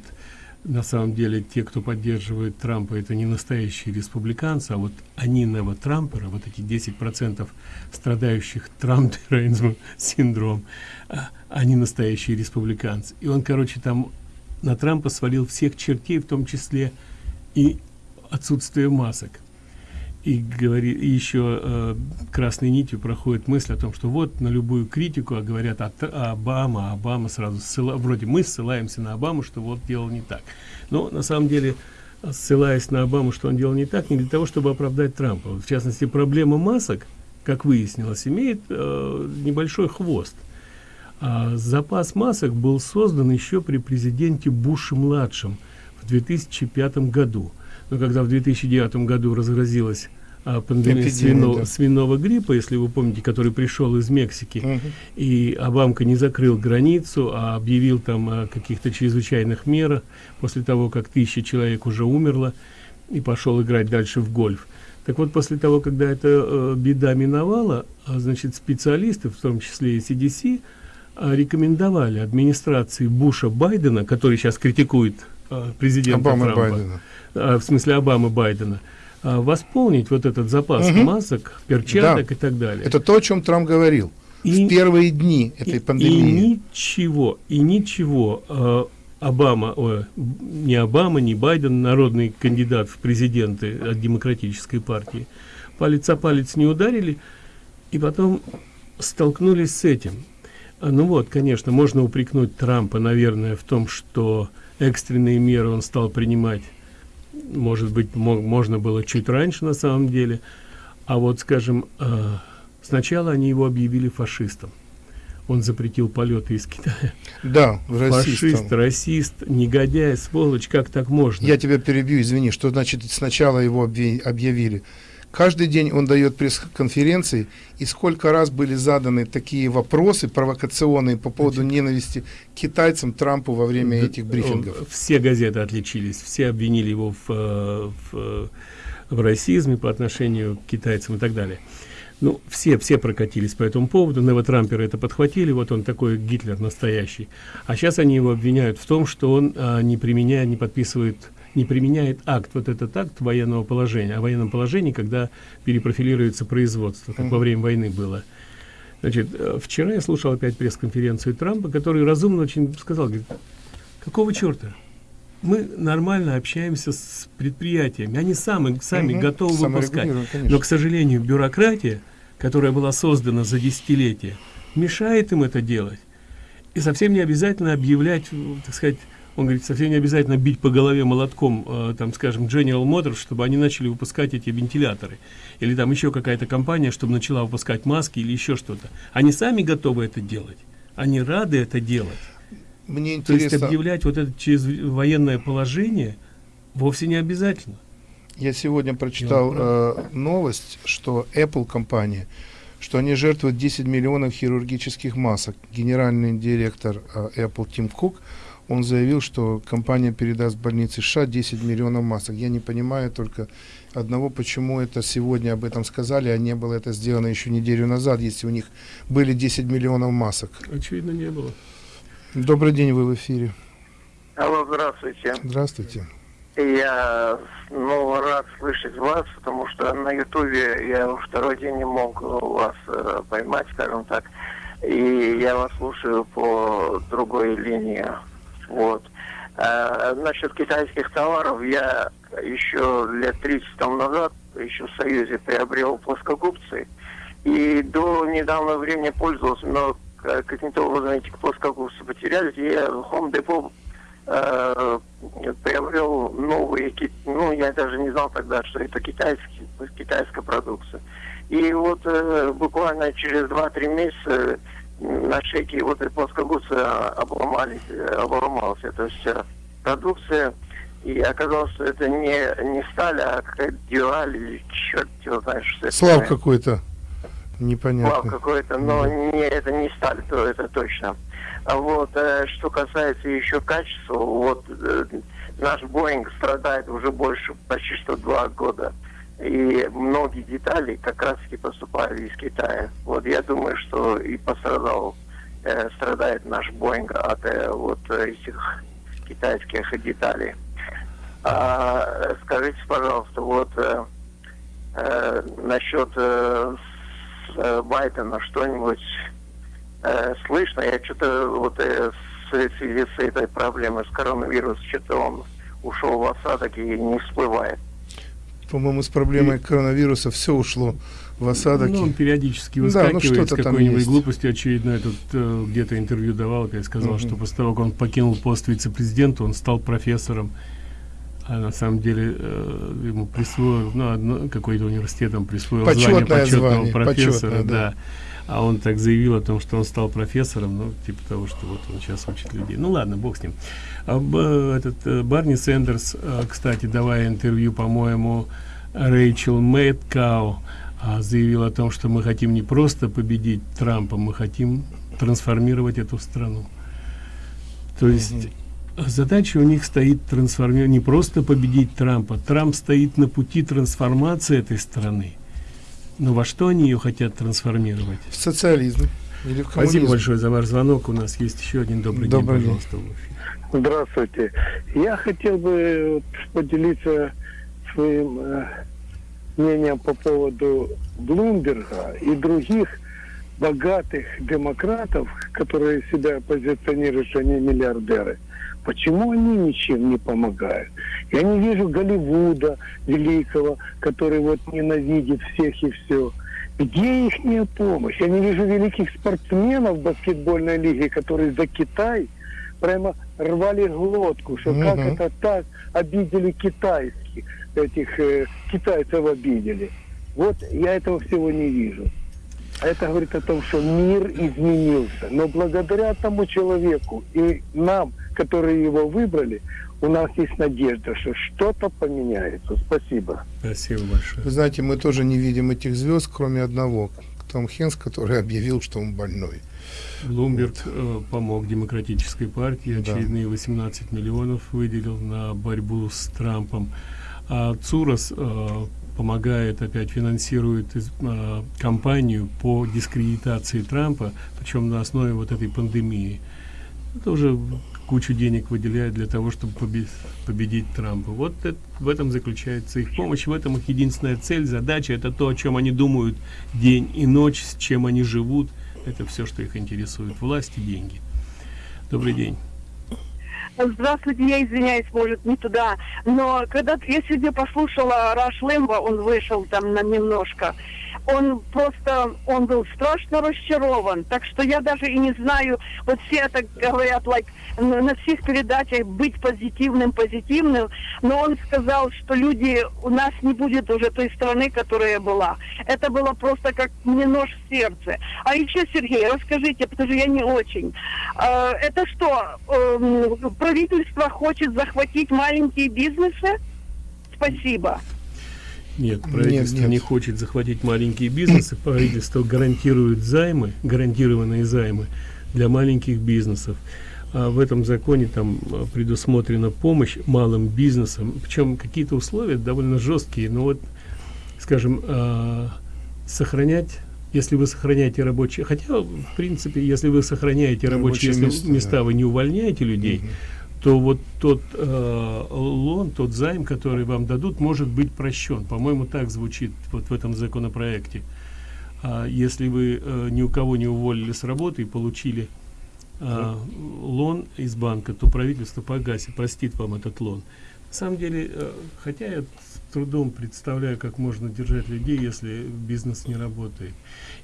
на самом деле те, кто поддерживает Трампа, это не настоящие республиканцы, а вот они новотрамперы, вот эти 10% страдающих трамперизмом синдром, а, они настоящие республиканцы. И он, короче, там на Трампа свалил всех чертей, в том числе и отсутствие масок и говорит и еще э, красной нитью проходит мысль о том что вот на любую критику а говорят от а, обама обама сразу ссыла, вроде мы ссылаемся на обаму что вот делал не так. Но на самом деле ссылаясь на обаму что он делал не так не для того чтобы оправдать трампа. В частности проблема масок как выяснилось имеет э, небольшой хвост. А запас масок был создан еще при президенте буше младшем в 2005 году но когда в 2009 году разразилась а, пандемия свино, да. свиного гриппа, если вы помните, который пришел из Мексики, угу. и Обамка не закрыл границу, а объявил там о каких-то чрезвычайных мерах после того, как тысяча человек уже умерло, и пошел играть дальше в гольф. Так вот, после того, когда эта э, беда миновала, а, значит, специалисты, в том числе и CDC, э, рекомендовали администрации Буша Байдена, который сейчас критикует президента Обама Трампа, Байдена. Э, в смысле Обамы Байдена, а, восполнить вот этот запас угу. масок, перчаток да. и так далее. Это то, о чем Трамп говорил и, в первые дни этой и, пандемии. И ничего, и ничего э, Обама, о, не Обама, не Байден, народный кандидат в президенты от демократической партии, палец о палец не ударили, и потом столкнулись с этим. А, ну вот, конечно, можно упрекнуть Трампа, наверное, в том, что экстренные меры он стал принимать может быть мог, можно было чуть раньше на самом деле а вот скажем э, сначала они его объявили фашистом он запретил полеты из Китая. Да, фашист, расист, негодяй, сволочь, как так можно? Я тебя перебью, извини, что значит сначала его объявили? Каждый день он дает пресс-конференции, и сколько раз были заданы такие вопросы провокационные по поводу ненависти к китайцам Трампу во время этих брифингов. Все газеты отличились, все обвинили его в, э, в, в расизме по отношению к китайцам и так далее. Ну, все, все прокатились по этому поводу, Невотрамперы это подхватили, вот он такой Гитлер настоящий. А сейчас они его обвиняют в том, что он а, не применяет, не подписывает не применяет акт, вот этот акт военного положения, о военном положении, когда перепрофилируется производство, как во время войны было. Значит, э, вчера я слушал опять пресс-конференцию Трампа, который разумно очень сказал, говорит, какого черта? Мы нормально общаемся с предприятиями, они сами, сами угу, готовы выпускать. Но, к сожалению, бюрократия, которая была создана за десятилетия, мешает им это делать. И совсем не обязательно объявлять, так сказать, он говорит, совсем не обязательно бить по голове молотком, э, там, скажем, General Motors, чтобы они начали выпускать эти вентиляторы. Или там еще какая-то компания, чтобы начала выпускать маски или еще что-то. Они сами готовы это делать. Они рады это делать. Мне интересно... То есть объявлять вот это через военное положение вовсе не обязательно. Я сегодня прочитал э, новость, что Apple компания, что они жертвуют 10 миллионов хирургических масок. Генеральный директор э, Apple Тим Кук он заявил, что компания передаст больнице США 10 миллионов масок. Я не понимаю только одного, почему это сегодня об этом сказали, а не было это сделано еще неделю назад, если у них были 10 миллионов масок. Очевидно, не было. Добрый день, вы в эфире. Алло, здравствуйте. Здравствуйте. Я ну, рад слышать вас, потому что на Ютубе я второй день не мог вас э, поймать, скажем так. И я вас слушаю по другой линии. Вот. А, насчет китайских товаров я еще лет 30 тому назад, еще в Союзе, приобрел плоскогубцы. И до недавнего времени пользовался, но каким-то образом эти плоскогубцы потерялись. Я в Home Depot э, приобрел новые, ну, я даже не знал тогда, что это китайский, китайская продукция. И вот э, буквально через 2-3 месяца на шейке вот этой плоскогубцы обломались, обломалась эта вся продукция. И оказалось, что это не, не сталь, а какая-то дюаль или черт его знает, что это. Слав какой-то. Непонятно. какой-то, но не, это не сталь, то это точно. А вот, э, что касается еще качества, вот э, наш Боинг страдает уже больше, почти что два года. И многие детали как раз таки поступают из Китая. Вот я думаю, что и пострадал, э, страдает наш Боинг от э, вот этих китайских деталей. А, скажите, пожалуйста, вот э, э, насчет э, с, э, Байдена что-нибудь э, слышно? Я что-то вот э, в связи с этой проблемой с коронавирусом, что-то он ушел в осадок и не всплывает. По-моему, с проблемой коронавируса все ушло в осадок. Ну, он периодически выскакивает да, ну, с какой-нибудь глупостью. Очевидно, этот э, где-то интервью давал, опять сказал, угу. что после того, как он покинул пост вице-президента, он стал профессором. А на самом деле э, ему присвоил, ну, какой-то университет там присвоил Почетное звание почетного звание, профессора, почетное, да. да. А он так заявил о том, что он стал профессором, ну, типа того, что вот он сейчас учит людей. Ну, ладно, бог с ним. А, б, этот э, Барни Сэндерс, э, кстати, давая интервью, по-моему, Рэйчел Мэткау, э, заявил о том, что мы хотим не просто победить Трампа, мы хотим трансформировать эту страну. То есть... Mm -hmm задача у них стоит трансформировать не просто победить Трампа. Трамп стоит на пути трансформации этой страны. Но во что они ее хотят трансформировать? В социализм. Или в Спасибо большое за ваш звонок. У нас есть еще один добрый, добрый день, пожалуйста. Здравствуйте. Я хотел бы поделиться своим э, мнением по поводу Блумберга и других богатых демократов, которые себя позиционируют, что они миллиардеры. Почему они ничем не помогают? Я не вижу Голливуда великого, который вот ненавидит всех и все. Где их помощь? Я не вижу великих спортсменов баскетбольной лиге, которые за Китай прямо рвали глотку, что угу. как это так обидели китайских, этих э, китайцев обидели. Вот я этого всего не вижу. А это говорит о том, что мир изменился. Но благодаря тому человеку и нам, которые его выбрали, у нас есть надежда, что что-то поменяется. Спасибо. Спасибо большое. Вы знаете, мы тоже не видим этих звезд, кроме одного. Том Хенс, который объявил, что он больной. Блумберг вот. э, помог демократической партии, очередные да. 18 миллионов выделил на борьбу с Трампом. А Цурас э, помогает, опять финансирует э, кампанию по дискредитации Трампа, причем на основе вот этой пандемии. Это уже кучу денег выделяет для того, чтобы победить, победить Трампа. Вот это, в этом заключается их помощь, в этом их единственная цель, задача, это то, о чем они думают день и ночь, с чем они живут. Это все, что их интересует. Власть и деньги. Добрый день. Здравствуйте, я извиняюсь, может, не туда. Но когда я сегодня послушала Раш Лэмбо, он вышел там на немножко, он просто, он был страшно расчарован. Так что я даже и не знаю, вот все это говорят, like, на всех передачах быть позитивным, позитивным, но он сказал, что люди, у нас не будет уже той страны, которая была. Это было просто как мне нож в сердце. А еще, Сергей, расскажите, потому что я не очень. Э, это что, э, правительство хочет захватить маленькие бизнесы? Спасибо. Нет, правительство нет, нет. не хочет захватить маленькие бизнесы. Правительство гарантирует займы, гарантированные займы для маленьких бизнесов. А в этом законе там а, предусмотрена помощь малым бизнесам. Причем какие-то условия довольно жесткие. Но вот, скажем, э, сохранять если вы сохраняете рабочие, хотя, в принципе, если вы сохраняете рабочие, рабочие места, места да. вы не увольняете людей, угу то вот тот э, лон, тот займ, который вам дадут, может быть прощен. По-моему, так звучит вот в этом законопроекте. А если вы э, ни у кого не уволили с работы и получили э, лон из банка, то правительство погасит, простит вам этот лон. На самом деле, э, хотя я с трудом представляю, как можно держать людей, если бизнес не работает.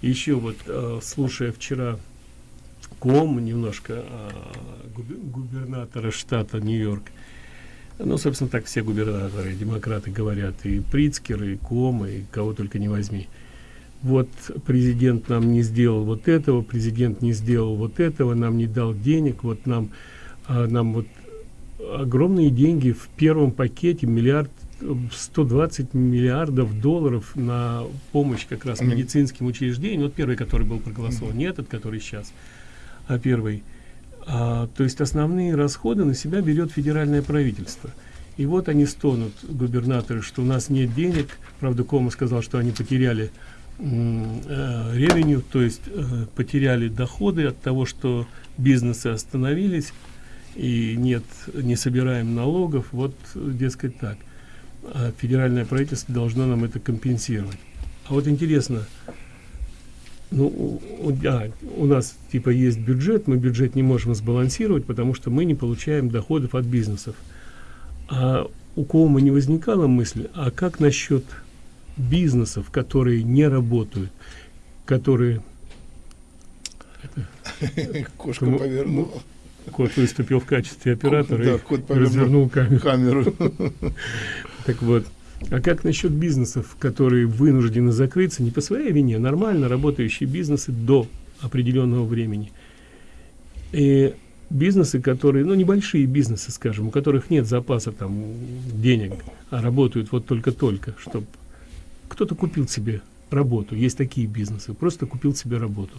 Еще вот, э, слушая вчера ком немножко а, губернатора штата Нью-Йорк. Ну, собственно, так все губернаторы, демократы говорят, и Прицкер, и Ком, и кого только не возьми. Вот президент нам не сделал вот этого, президент не сделал вот этого, нам не дал денег, вот нам, а, нам вот огромные деньги в первом пакете, миллиард 120 миллиардов долларов на помощь как раз медицинским учреждениям. Вот первый, который был проголосован, не этот, который сейчас, первый. А, то есть основные расходы на себя берет федеральное правительство. И вот они стонут, губернаторы, что у нас нет денег. Правда, Кома сказал, что они потеряли э, ревеню, то есть э, потеряли доходы от того, что бизнесы остановились и нет, не собираем налогов. Вот, дескать, так. А федеральное правительство должно нам это компенсировать. А вот интересно, ну, у, а, у нас типа есть бюджет, мы бюджет не можем сбалансировать, потому что мы не получаем доходов от бизнесов. А у кого не возникала мысль, а как насчет бизнесов, которые не работают, которые... Кошка Ну, повернула. ну, Кот выступил в качестве оператора Да, и развернул камеру. камеру. Так вот, а как насчет бизнесов, которые вынуждены закрыться не по своей вине, нормально работающие бизнесы до определенного времени? И бизнесы, которые, ну, небольшие бизнесы, скажем, у которых нет запаса там денег, а работают вот только-только, чтобы кто-то купил себе работу. Есть такие бизнесы, просто купил себе работу.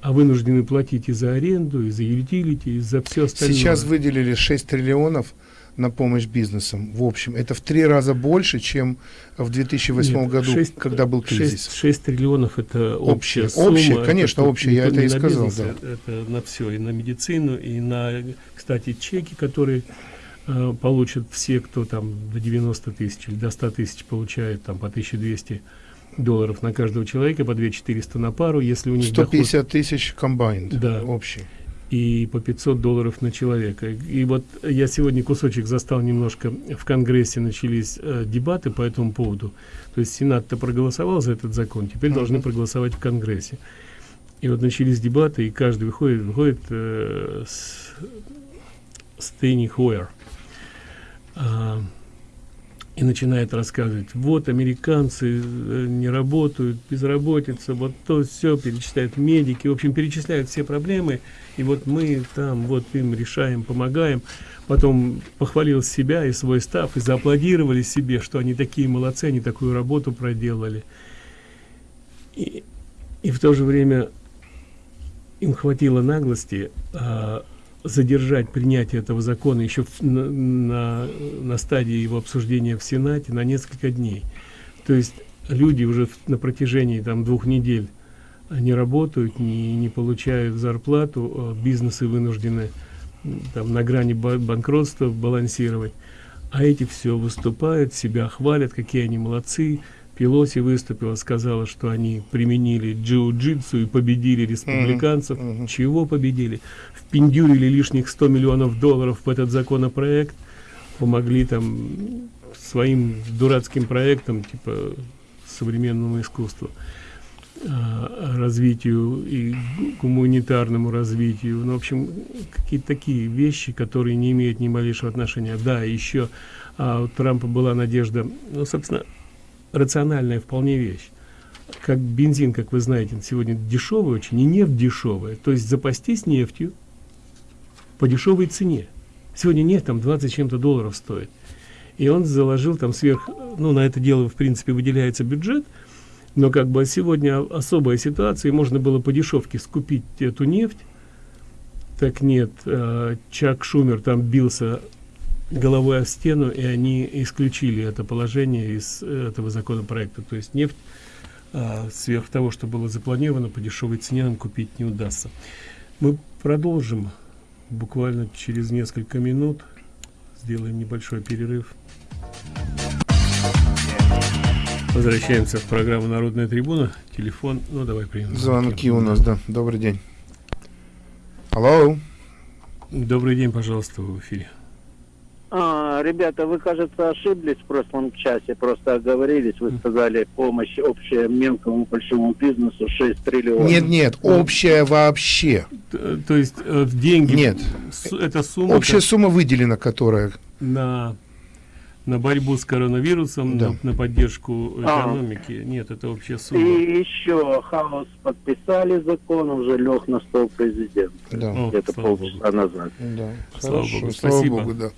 А вынуждены платить и за аренду, и за ютилити, и за все остальное. Сейчас выделили 6 триллионов на помощь бизнесам. В общем, это в три раза больше, чем в 2008 Нет, году, шесть- когда был кризис. шесть триллионов это общая Общая, сумма. общая, Это конечно, тут общая, я то- это и сказал, бизнес, да. Это на все, и на медицину, и на, кстати, чеки, которые э, получат все, кто там до 90 тысяч или до 100 тысяч получает там по 1200 долларов на каждого человека, по 2400 на пару, если у них доход 150 тысяч комбайн Да. общий. И по 500 долларов на человека. И вот я сегодня кусочек застал немножко, в Конгрессе начались э, дебаты по этому поводу. То есть Сенат-то проголосовал за этот закон, теперь Мгм. должны проголосовать в Конгрессе. И вот начались дебаты, и каждый выходит, выходит э, с Стейни Хойер. И начинает рассказывать, вот американцы э, не работают, безработица, вот то все перечисляют медики, в общем, перечисляют все проблемы, и вот мы там вот им решаем, помогаем. Потом похвалил себя и свой став, и зааплодировали себе, что они такие молодцы, они такую работу проделали. И, и в то же время им хватило наглости а, задержать принятие этого закона еще в- на, на, на стадии его обсуждения в Сенате на несколько дней. То есть люди уже в- на протяжении там двух недель не работают, не, не получают зарплату, а бизнесы вынуждены там на грани ба- банкротства балансировать. А эти все выступают, себя хвалят, какие они молодцы. Пелоси выступила, сказала, что они применили джиу-джитсу и победили республиканцев. Чего победили? Впендюрили лишних 100 миллионов долларов в этот законопроект, помогли там своим дурацким проектам, типа современному искусству, а, развитию и гуманитарному развитию. Ну, в общем, какие-то такие вещи, которые не имеют ни малейшего отношения. Да, еще а, у Трампа была надежда, ну, собственно, рациональная вполне вещь. Как бензин, как вы знаете, сегодня дешевый очень, и нефть дешевая. То есть запастись нефтью по дешевой цене. Сегодня нефть там 20 с чем-то долларов стоит. И он заложил там сверх, ну, на это дело, в принципе, выделяется бюджет, но как бы сегодня особая ситуация, и можно было по дешевке скупить эту нефть. Так нет, э, Чак Шумер там бился головой о стену, и они исключили это положение из э, этого законопроекта. То есть нефть а, сверх того, что было запланировано, по дешевой цене нам купить не удастся. Мы продолжим буквально через несколько минут. Сделаем небольшой перерыв. Возвращаемся в программу «Народная трибуна». Телефон, ну давай примем. Звонки у нас, да. Добрый день. Алло. Добрый день, пожалуйста, в эфире. А, ребята, вы, кажется, ошиблись в прошлом часе, просто оговорились. Вы сказали, помощь общая мелкому большому бизнесу 6 триллионов. Нет, нет, общая вообще. То есть э, в деньги... Нет. Это сумма... Общая как- сумма выделена, которая... на на борьбу с коронавирусом, Да. на, на поддержку А. экономики. Нет, это вообще сумма. И еще хаос подписали закон, уже лег на стол президента. Да. О, Где-то слава полчаса назад. Да, Слава хорошо, богу, слава спасибо. богу, да.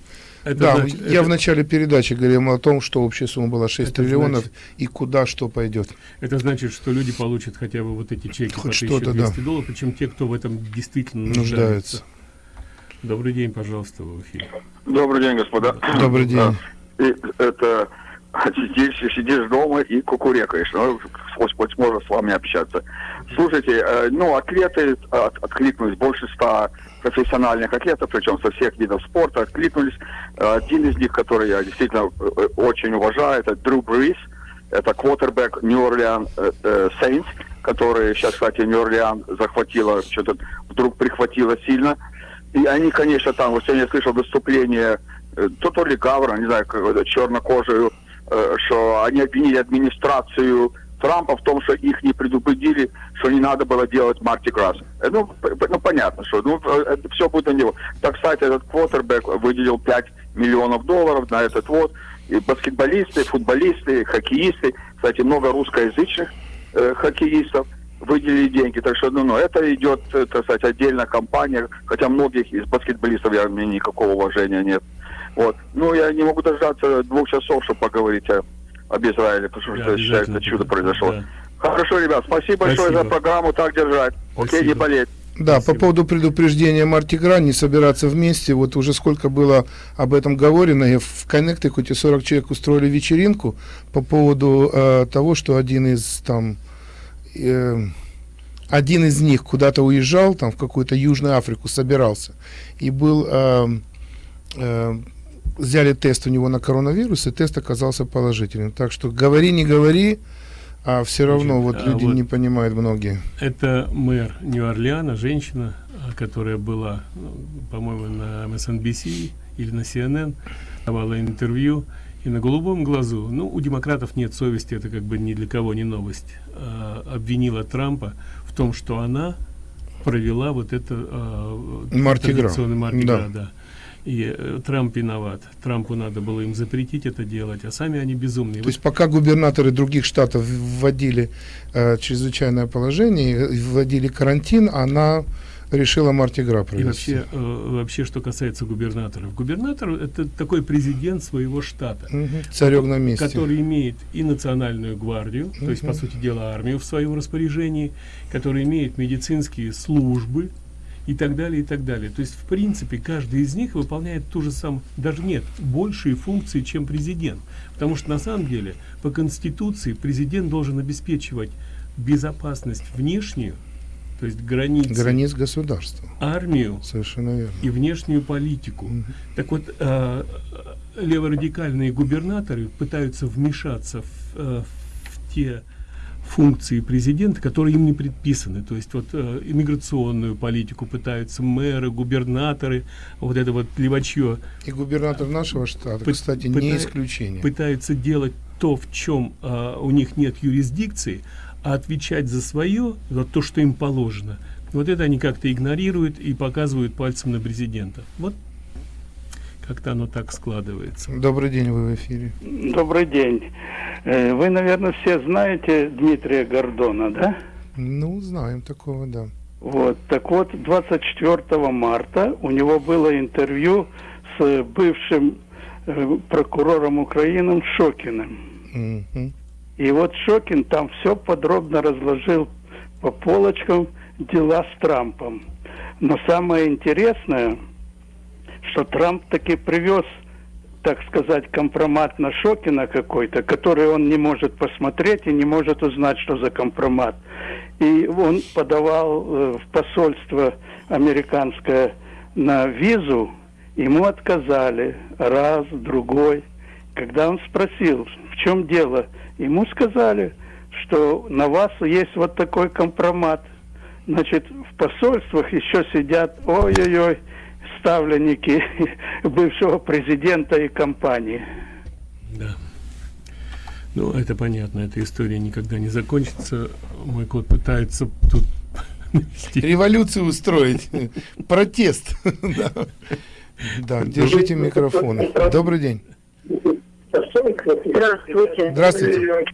Это да, значит- я это- в начале передачи говорил о том, что общая сумма была 6 Это триллионов значит- и куда что пойдет. Это значит, что люди получат хотя бы вот эти чеки по Хоть что-то, 1200 да. долларов, причем те, кто в этом действительно Нуждаются. нуждаются. Добрый день, пожалуйста, в эфире. Добрый день, господа. Добрый день. Да. И это сидишь, сидишь дома и кукурекаешь. Ну, хоть, хоть можно с вами общаться. Слушайте, э, ну, атлеты от- откликнулись, больше ста профессиональных атлетов, причем со всех видов спорта откликнулись. Э, Один из них, который я действительно э, очень уважаю, это Дрю Брис. Это квотербек Нью-Орлеан э, э, Сейнс, который сейчас, кстати, Нью-Орлеан захватила, что-то вдруг прихватило сильно. И они, конечно, там, вот сегодня я слышал выступление, э, то, то ли Гавра, не знаю, чернокожую, э, что они обвинили администрацию Трампа в том, что их не предупредили, что не надо было делать Марти Грасс. Э, Ну, ну, понятно, что ну, э, это все будет на него. Так, кстати, этот квотербек выделил 5 миллионов долларов на этот вот. И баскетболисты, футболисты, хоккеисты, кстати, много русскоязычных э, хоккеистов выделили деньги. Так что, ну, ну, это идет, э, так сказать, отдельная компания, хотя многих из баскетболистов я, меня никакого уважения нет. Вот. Ну, я не могу дождаться двух часов, чтобы поговорить о, об Израиле, потому Да, что обязательно это чудо поговорим, произошло. да. Хорошо, ребят, спасибо, большое Спасибо. за программу, так держать. Окей, не Спасибо. болеть. Да, по поводу предупреждения Марти Гра, не собираться вместе, вот уже сколько было об этом говорено, и в Коннектикуте 40 человек устроили вечеринку по поводу э, того, что один из там, э, один из них куда-то уезжал, там в какую-то Южную Африку собирался, и был, э, э, взяли тест у него на коронавирус, и тест оказался положительным. Так что говори, не говори, а все равно вот а люди вот- не понимают многие. Это мэр Нью-Орлеана, женщина, которая была, по-моему, на MSNBC или на CNN, давала интервью, и на голубом глазу, ну, у демократов нет совести, это как бы ни для кого не новость, а, обвинила Трампа в том, что она провела вот это а, традиционный Марди Да. Да. И э, Трамп виноват. Трампу надо было им запретить это делать, а сами они безумные. То есть пока губернаторы других штатов вводили э, чрезвычайное положение, и вводили карантин, она решила Марти Гра И провести. вообще, э, вообще, что касается губернаторов. Губернатор – это такой президент своего штата. Мгм. Царек на месте. Который имеет и национальную гвардию, то есть, по сути дела, армию в своем распоряжении, который имеет медицинские службы и так далее, и так далее. То есть, в принципе, каждый из них выполняет ту же самую, даже нет, большие функции, чем президент. Потому что, на самом деле, по Конституции президент должен обеспечивать безопасность внешнюю, то есть границы, Границ государства. армию Совершенно верно. и внешнюю политику. Так вот, э, леворадикальные губернаторы пытаются вмешаться в, э, в те функции президента, которые им не предписаны. То есть вот э, иммиграционную политику пытаются мэры, губернаторы, вот это вот левачье. И губернатор нашего штата, Пы- кстати, не пыта- исключение. Пытаются делать то, в чем э, у них нет юрисдикции, а отвечать за свое, за то, что им положено. Вот это они как-то игнорируют и показывают пальцем на президента. Вот как-то оно так складывается. Добрый день, вы в эфире. Добрый день. Э, Вы, наверное, все знаете Дмитрия Гордона, да? Ну, знаем такого, да. Вот. Так вот, 24 марта у него было интервью с бывшим э, прокурором Украины Шокиным. Мгм. И вот Шокин там все подробно разложил по полочкам дела с Трампом. Но самое интересное, что Трамп таки привез, так сказать, компромат на Шокина какой-то, который он не может посмотреть и не может узнать, что за компромат. И он подавал э, в посольство американское на визу, ему отказали раз, другой. Когда он спросил, в чем дело, ему сказали, что на вас есть вот такой компромат. Значит, в посольствах еще сидят, ой-ой-ой, ставленники бывшего президента и компании. Да. Ну, это понятно, эта история никогда не закончится. Мой кот пытается тут Революцию устроить. Протест. Да. Да, держите микрофон. Добрый день. Здравствуйте. Здравствуйте.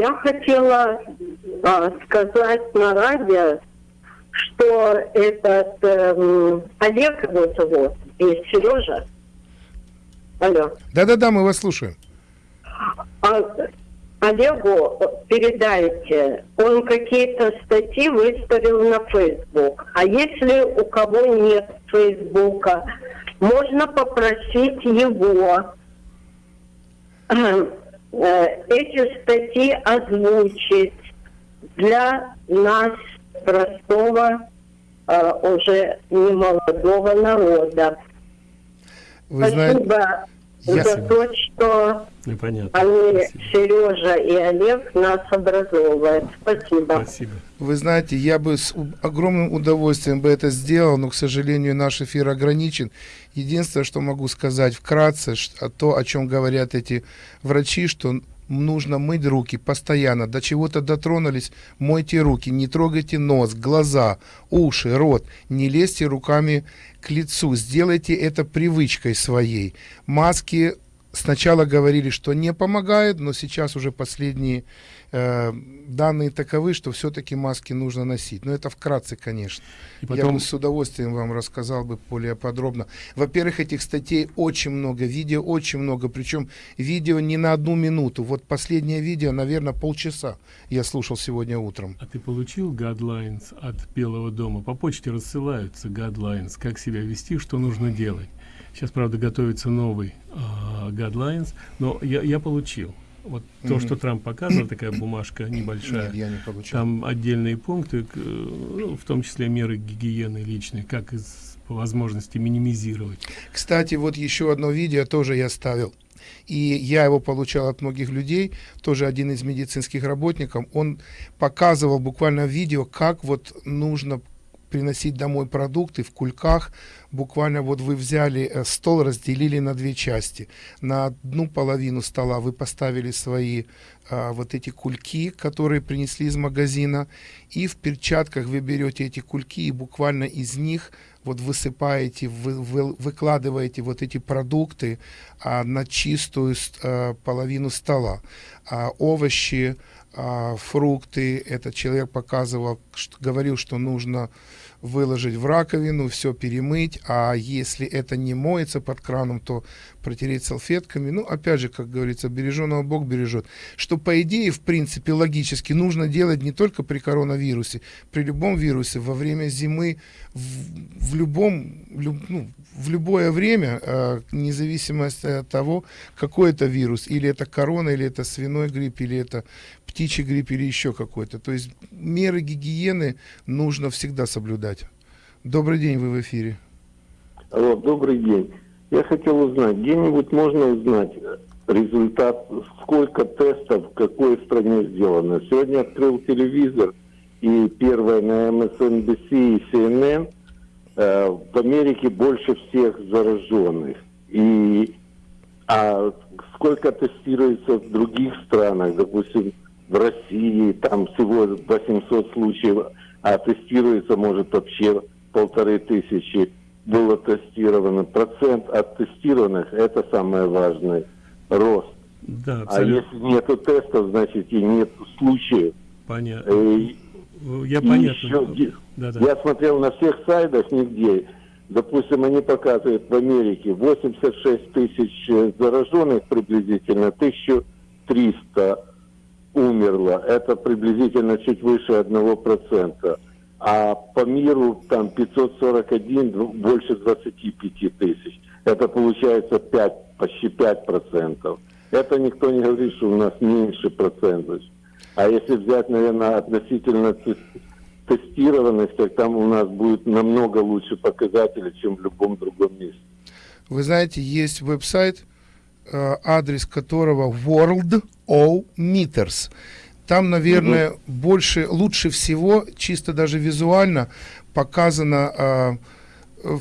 Я хотела а, сказать на радио, что этот эм, Олег его зовут и Сережа. Алло. Да-да-да, мы вас слушаем. А Олегу передайте, он какие-то статьи выставил на Facebook. А если у кого нет Фейсбука, можно попросить его э, эти статьи озвучить для нас, простого, э, уже немолодого народа. Вы Спасибо знаете, я- за то, что Ну, понятно. они, Сережа и Олег, нас образовывают. Спасибо. Спасибо. Вы знаете, я бы с огромным удовольствием бы это сделал, но, к сожалению, наш эфир ограничен. Единственное, что могу сказать вкратце, а то, о чем говорят эти врачи, что нужно мыть руки постоянно. До чего-то дотронулись, мойте руки, не трогайте нос, глаза, уши, рот, не лезьте руками к лицу. Сделайте это привычкой своей. Маски сначала говорили, что не помогает, но сейчас уже последние э, данные таковы, что все-таки маски нужно носить. Но это вкратце, конечно. И Я потом- бы с удовольствием вам рассказал бы более подробно. Во-первых, этих статей очень много, видео очень много, причем видео не на одну минуту. Вот последнее видео, наверное, полчаса я слушал сегодня утром. А ты получил guidelines от Белого дома? По почте рассылаются guidelines, как себя вести, что нужно делать. Сейчас, правда, готовится новый guidelines, но я, я получил. Вот то, Мгм. что Трамп показывал, такая бумажка небольшая. Нет, я не. Там отдельные пункты, ну, в том числе меры гигиены личной, как из, по возможности минимизировать. Кстати, вот еще одно видео тоже я ставил. И я его получал от многих людей, тоже один из медицинских работников. Он показывал буквально видео, как вот нужно приносить домой продукты в кульках. Буквально вот вы взяли э, стол, разделили на две части. На одну половину стола вы поставили свои а, вот эти кульки, которые принесли из магазина, и в перчатках вы берете эти кульки и буквально из них вот высыпаете, вы, вы- выкладываете вот эти продукты а, на чистую а, половину стола. А, овощи, а, фрукты, этот человек показывал, говорил, что нужно выложить в раковину, все перемыть, а если это не моется под краном, то протереть салфетками. Ну, опять же, как говорится, береженого Бог бережет. Что, по идее, в принципе, логически нужно делать не только при коронавирусе, при любом вирусе, во время зимы, в, в любом, люб- ну, в любое время, э, независимо от того, какой это вирус, или это корона, или это свиной грипп, или это птичий грипп, или еще какой-то. То есть меры гигиены нужно всегда соблюдать. Добрый день, вы в эфире. Алло, добрый день. Я хотел узнать, где-нибудь можно узнать результат, сколько тестов в какой стране сделано. Сегодня открыл телевизор, и первое на MSNBC и CNN э, в Америке больше всех зараженных. И а сколько тестируется в других странах, допустим, в России, там всего 800 случаев, а тестируется, может, вообще полторы тысячи было тестировано. Процент от тестированных – это самое важное, рост. Да, А если нету тестов, значит и нет случаев. Понятно. Э, Я и понятно. еще где- Да-да. Я смотрел на всех сайтах нигде. Допустим, они показывают в Америке 86 тысяч э, зараженных приблизительно, 1300 умерло. Это приблизительно чуть выше 1%. А по миру там 541, дв- больше 25 тысяч. Это получается 5, почти 5%. Это никто не говорит, что у нас меньше процентов. А если взять, наверное, относительно те- тестированности, там у нас будет намного лучше показатели, чем в любом другом месте. Вы знаете, есть веб-сайт, э, адрес которого World O Meters. Там, наверное, больше, лучше всего, чисто даже визуально, показана, э, э,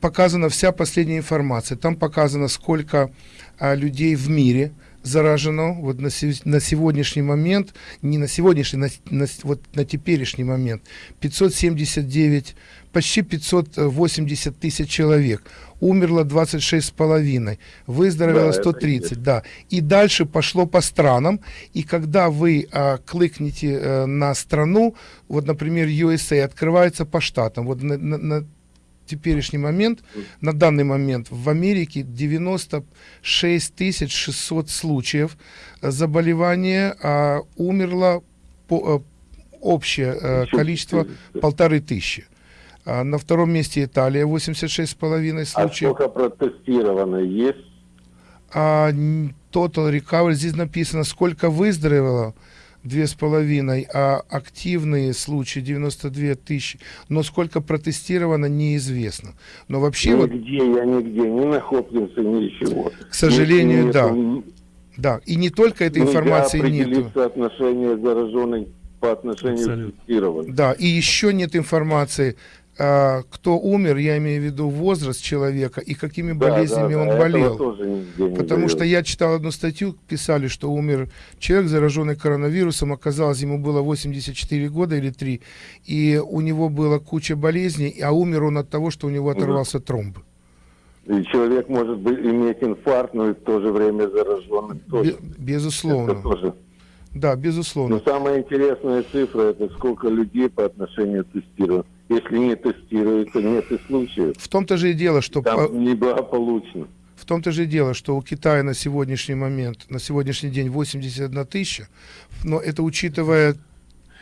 показана вся последняя информация. Там показано, сколько э, людей в мире заражено вот на, на сегодняшний момент, не на сегодняшний, на, на, вот на теперешний момент 579, почти 580 тысяч человек. Умерло 26 с половиной, выздоровело да, 130, да. И дальше пошло по странам. И когда вы а, кликните а, на страну, вот, например, USA открывается по штатам. Вот на, на, на теперешний момент, на данный момент в Америке 96 600 случаев заболевания, а умерло по, э, общее э, количество полторы тысячи. А на втором месте Италия, 86,5 случаев. А сколько протестировано есть? А, total recovery, здесь написано, сколько выздоровело, две с половиной, а активные случаи 92 тысячи. Но сколько протестировано, неизвестно. Но вообще... Нигде, вот, я нигде, ни на Хопкинсе, ничего. К сожалению, Если да. Да, и не только этой информации нет. отношение зараженных по отношению Абсолютно. к тестированным. Да, и еще нет информации кто умер, я имею в виду возраст человека и какими да, болезнями да, он да, болел. Потому что я читал одну статью, писали, что умер человек, зараженный коронавирусом, оказалось, ему было 84 года или 3, и у него была куча болезней, а умер он от того, что у него оторвался тромб. И человек может быть, иметь инфаркт, но и в то же время зараженный тоже. Безусловно. Это тоже. Да, безусловно. Но самая интересная цифра, это сколько людей по отношению к тестированию если не тестируется, нет и случаев. В том-то же и дело, что... Там неблагополучно. В том-то же и дело, что у Китая на сегодняшний момент, на сегодняшний день 81 тысяча, но это учитывая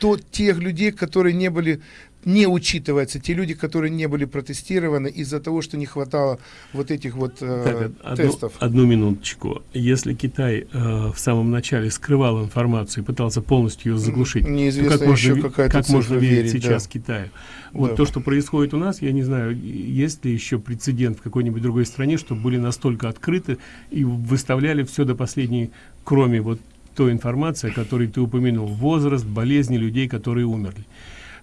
то, тех людей, которые не были не учитываются те люди, которые не были протестированы из-за того, что не хватало вот этих вот э, так, тестов. Одну, одну минуточку. Если Китай э, в самом начале скрывал информацию и пытался полностью ее заглушить, Неизвестно то как еще можно, как можно верить, сейчас да. Китаю? Вот да. то, что происходит у нас, я не знаю, есть ли еще прецедент в какой-нибудь другой стране, чтобы были настолько открыты и выставляли все до последней, кроме вот той информации, о которой ты упомянул, возраст, болезни людей, которые умерли.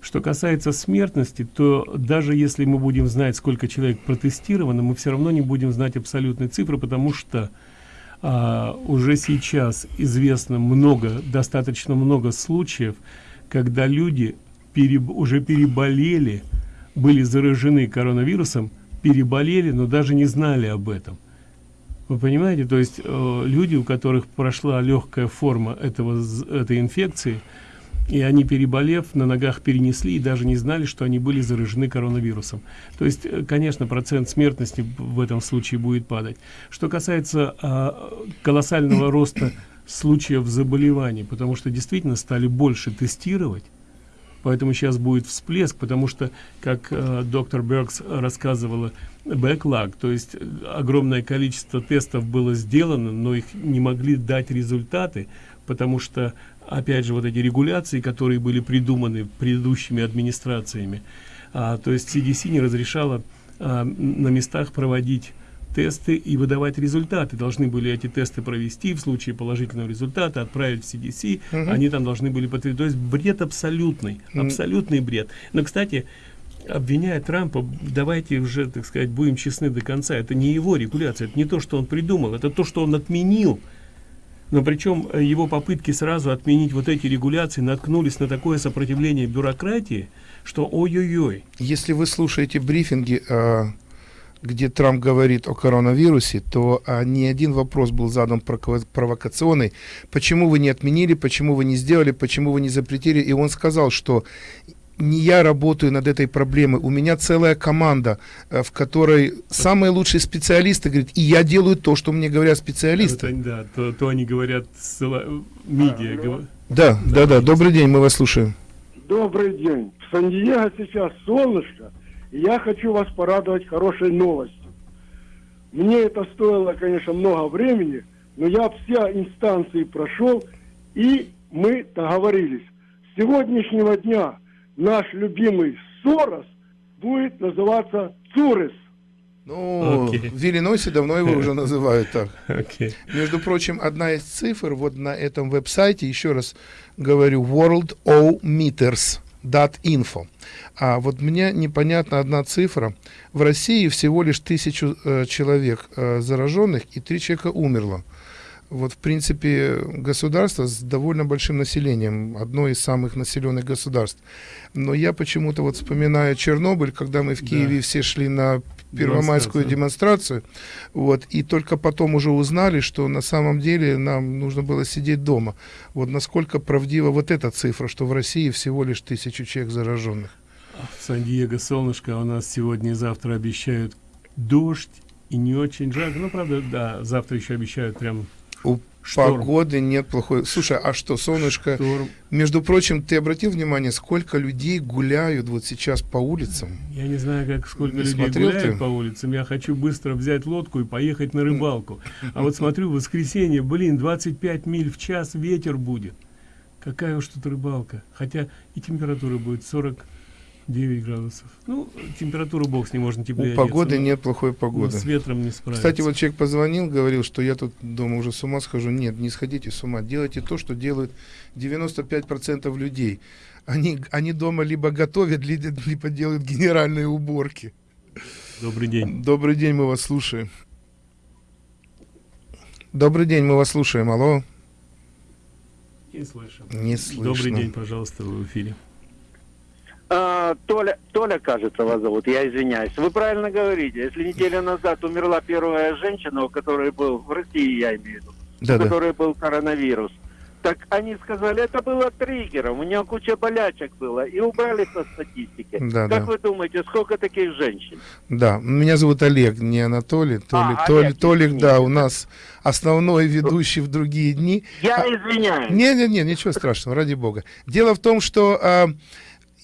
Что касается смертности, то даже если мы будем знать, сколько человек протестировано, мы все равно не будем знать абсолютной цифры, потому что а, уже сейчас известно много, достаточно много случаев, когда люди переб, уже переболели, были заражены коронавирусом, переболели, но даже не знали об этом. Вы понимаете, то есть э, люди, у которых прошла легкая форма этого, этой инфекции, и они, переболев, на ногах перенесли и даже не знали, что они были заражены коронавирусом. То есть, э, конечно, процент смертности в этом случае будет падать. Что касается а, колоссального роста случаев заболеваний, потому что действительно стали больше тестировать, поэтому сейчас будет всплеск, потому что, как э, доктор Беркс рассказывала, бэклаг, то есть э, огромное количество тестов было сделано, но их не могли дать результаты, потому что опять же, вот эти регуляции, которые были придуманы предыдущими администрациями. А, то есть CDC не разрешала а, на местах проводить тесты и выдавать результаты. Должны были эти тесты провести, в случае положительного результата отправить в CDC, угу. они там должны были подтвердить. То есть бред абсолютный, абсолютный бред. Но, кстати, обвиняя Трампа, давайте уже, так сказать, будем честны до конца, это не его регуляция, это не то, что он придумал, это то, что он отменил но причем э, его попытки сразу отменить вот эти регуляции наткнулись на такое сопротивление бюрократии, что ой-ой-ой. Если вы слушаете брифинги, э, где Трамп говорит о коронавирусе, то э, ни один вопрос был задан провокационный. Почему вы не отменили, почему вы не сделали, почему вы не запретили? И он сказал, что не я работаю над этой проблемой, у меня целая команда, э, в которой самые лучшие специалисты говорят, и я делаю то, что мне говорят специалисты. Это, да, то, то они говорят, медиа. А, да, да, да, да, добрый день, мы вас слушаем. Добрый день. В Сан-Диего сейчас солнышко, и я хочу вас порадовать хорошей новостью. Мне это стоило, конечно, много времени, но я все инстанции прошел, и мы договорились. С сегодняшнего дня наш любимый Сорос будет называться Цурес. Ну, okay. в Иллинойсе давно его уже называют так. Okay. Между прочим, одна из цифр вот на этом веб-сайте, еще раз говорю, worldometers.info. А вот мне непонятна одна цифра. В России всего лишь тысячу э, человек э, зараженных и три человека умерло. Вот, в принципе, государство с довольно большим населением, одно из самых населенных государств. Но я почему-то вот вспоминаю Чернобыль, когда мы в Киеве все шли на первомайскую демонстрацию, вот, и только потом уже узнали, что на самом деле нам нужно было сидеть дома. Вот насколько правдива вот эта цифра, что в России всего лишь тысячу человек зараженных. Сан-Диего солнышко, а у нас сегодня и завтра обещают дождь и не очень жарко. Ну, правда, да, завтра еще обещают прям У Шторм. погоды нет плохой. Слушай, а что, солнышко? Между прочим, ты обратил внимание, сколько людей гуляют вот сейчас по улицам? Я не знаю, как сколько Не людей гуляют ты? по улицам. Я хочу быстро взять лодку и поехать на рыбалку. А вот смотрю, в воскресенье, блин, 25 миль в час ветер будет. Какая уж тут рыбалка. Хотя и температура будет 49 градусов. Ну, температуру бог с ней можно теплее У погоды одеться, нет плохой погоды. с ветром не справиться. Кстати, вот человек позвонил, говорил, что я тут дома уже с ума схожу. Нет, не сходите с ума. Делайте то, что делают 95% людей. Они, они дома либо готовят, либо, либо делают генеральные уборки. Добрый день. Добрый день, мы вас слушаем. Добрый день, мы вас слушаем. Алло. Не слышим. Не слышно. Добрый день, пожалуйста, вы в эфире. А, Толя, Толя, кажется, вас зовут, я извиняюсь. Вы правильно говорите. Если неделю назад умерла первая женщина, у которой был, в России я имею в виду, Да, у да. которой был коронавирус, так они сказали, это было триггером, у нее куча болячек было, и убрали со статистики. Да, как да. вы думаете, сколько таких женщин? Да, меня зовут Олег, не Анатолий. Толик, А, Толик, Олег, Толик, да, у нас основной ведущий в другие дни. Я А- извиняюсь. Не-не-не, ничего страшного, ради бога. Дело в том, что а,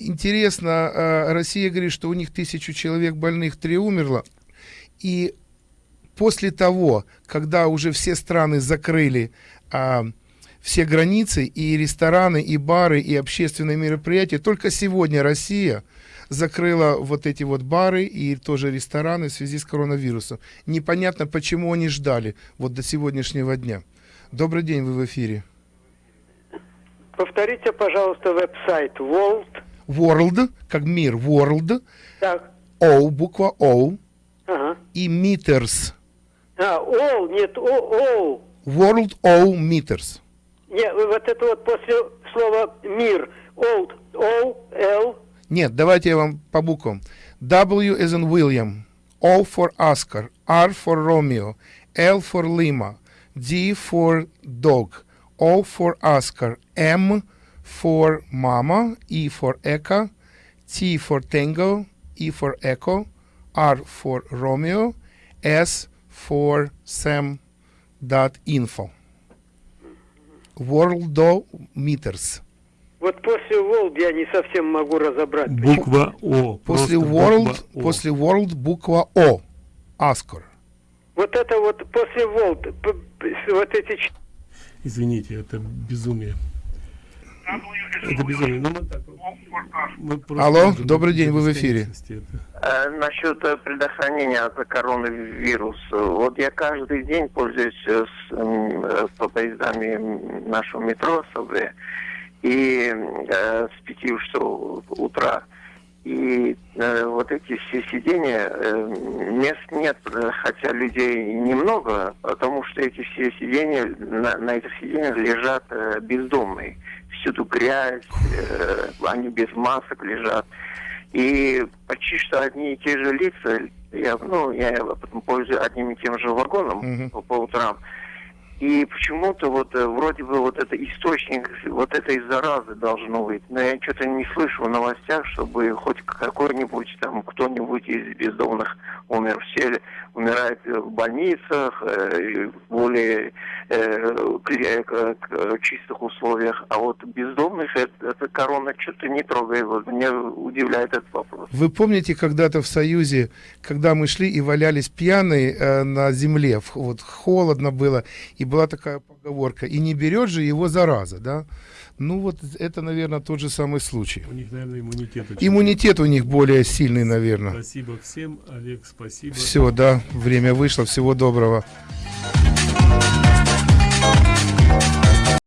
интересно, а, Россия говорит, что у них тысячу человек больных, три умерло. И после того, когда уже все страны закрыли а, все границы, и рестораны, и бары, и общественные мероприятия, только сегодня Россия закрыла вот эти вот бары и тоже рестораны в связи с коронавирусом. Непонятно, почему они ждали вот до сегодняшнего дня. Добрый день, вы в эфире. Повторите, пожалуйста, веб-сайт World. World, как мир, World, Так. O, буква O, Ага. и meters. А, all, нет, о, all. World O meters. Не, вот это вот после слова мир. Old, O, L. Нет, давайте я вам по буквам. W as in William, O for Oscar, R for Romeo, L for Lima, D for dog, O for Oscar, M for Mama, E for Echo, T for Tango, E for Echo, R for Romeo, S for Sam dot info. World meters. Вот после World я не совсем могу разобрать. Буква О. После World, буква О. после World буква О. Оскар. Вот это вот после World, вот эти ч- Извините, это безумие. Это безумие. Ну, мы так, мы просто Алло, добрый день, вы в эфире. Э, Насчет э, предохранения от коронавируса. Вот я каждый день пользуюсь э, с, по поездами нашего метро СВ. И э, с 5 часов утра. И э, вот эти все сидения, э, мест нет, э, хотя людей немного, потому что эти все сидения, на, на этих сидениях лежат э, бездомные. Всюду грязь, э, они без масок лежат. И почти что одни и те же лица, я, ну, я потом пользуюсь одним и тем же вагоном по, по утрам. И почему-то вот э, вроде бы вот это источник вот этой заразы должно быть. Но я что-то не слышу в новостях, чтобы хоть какой-нибудь там кто-нибудь из бездомных умер. Все умирают в больницах, э, в более э, кли- к- к- чистых условиях. А вот бездомных это, это корона что-то не трогает. Вот меня удивляет этот вопрос. Вы помните когда-то в Союзе, когда мы шли и валялись пьяные э, на земле, вот холодно было, и была такая поговорка, и не берет же его зараза, да? Ну вот это, наверное, тот же самый случай. У них, наверное, иммунитет очень Иммунитет у них более сильный, наверное. Спасибо всем, Олег, спасибо. Все, да, время вышло, всего доброго.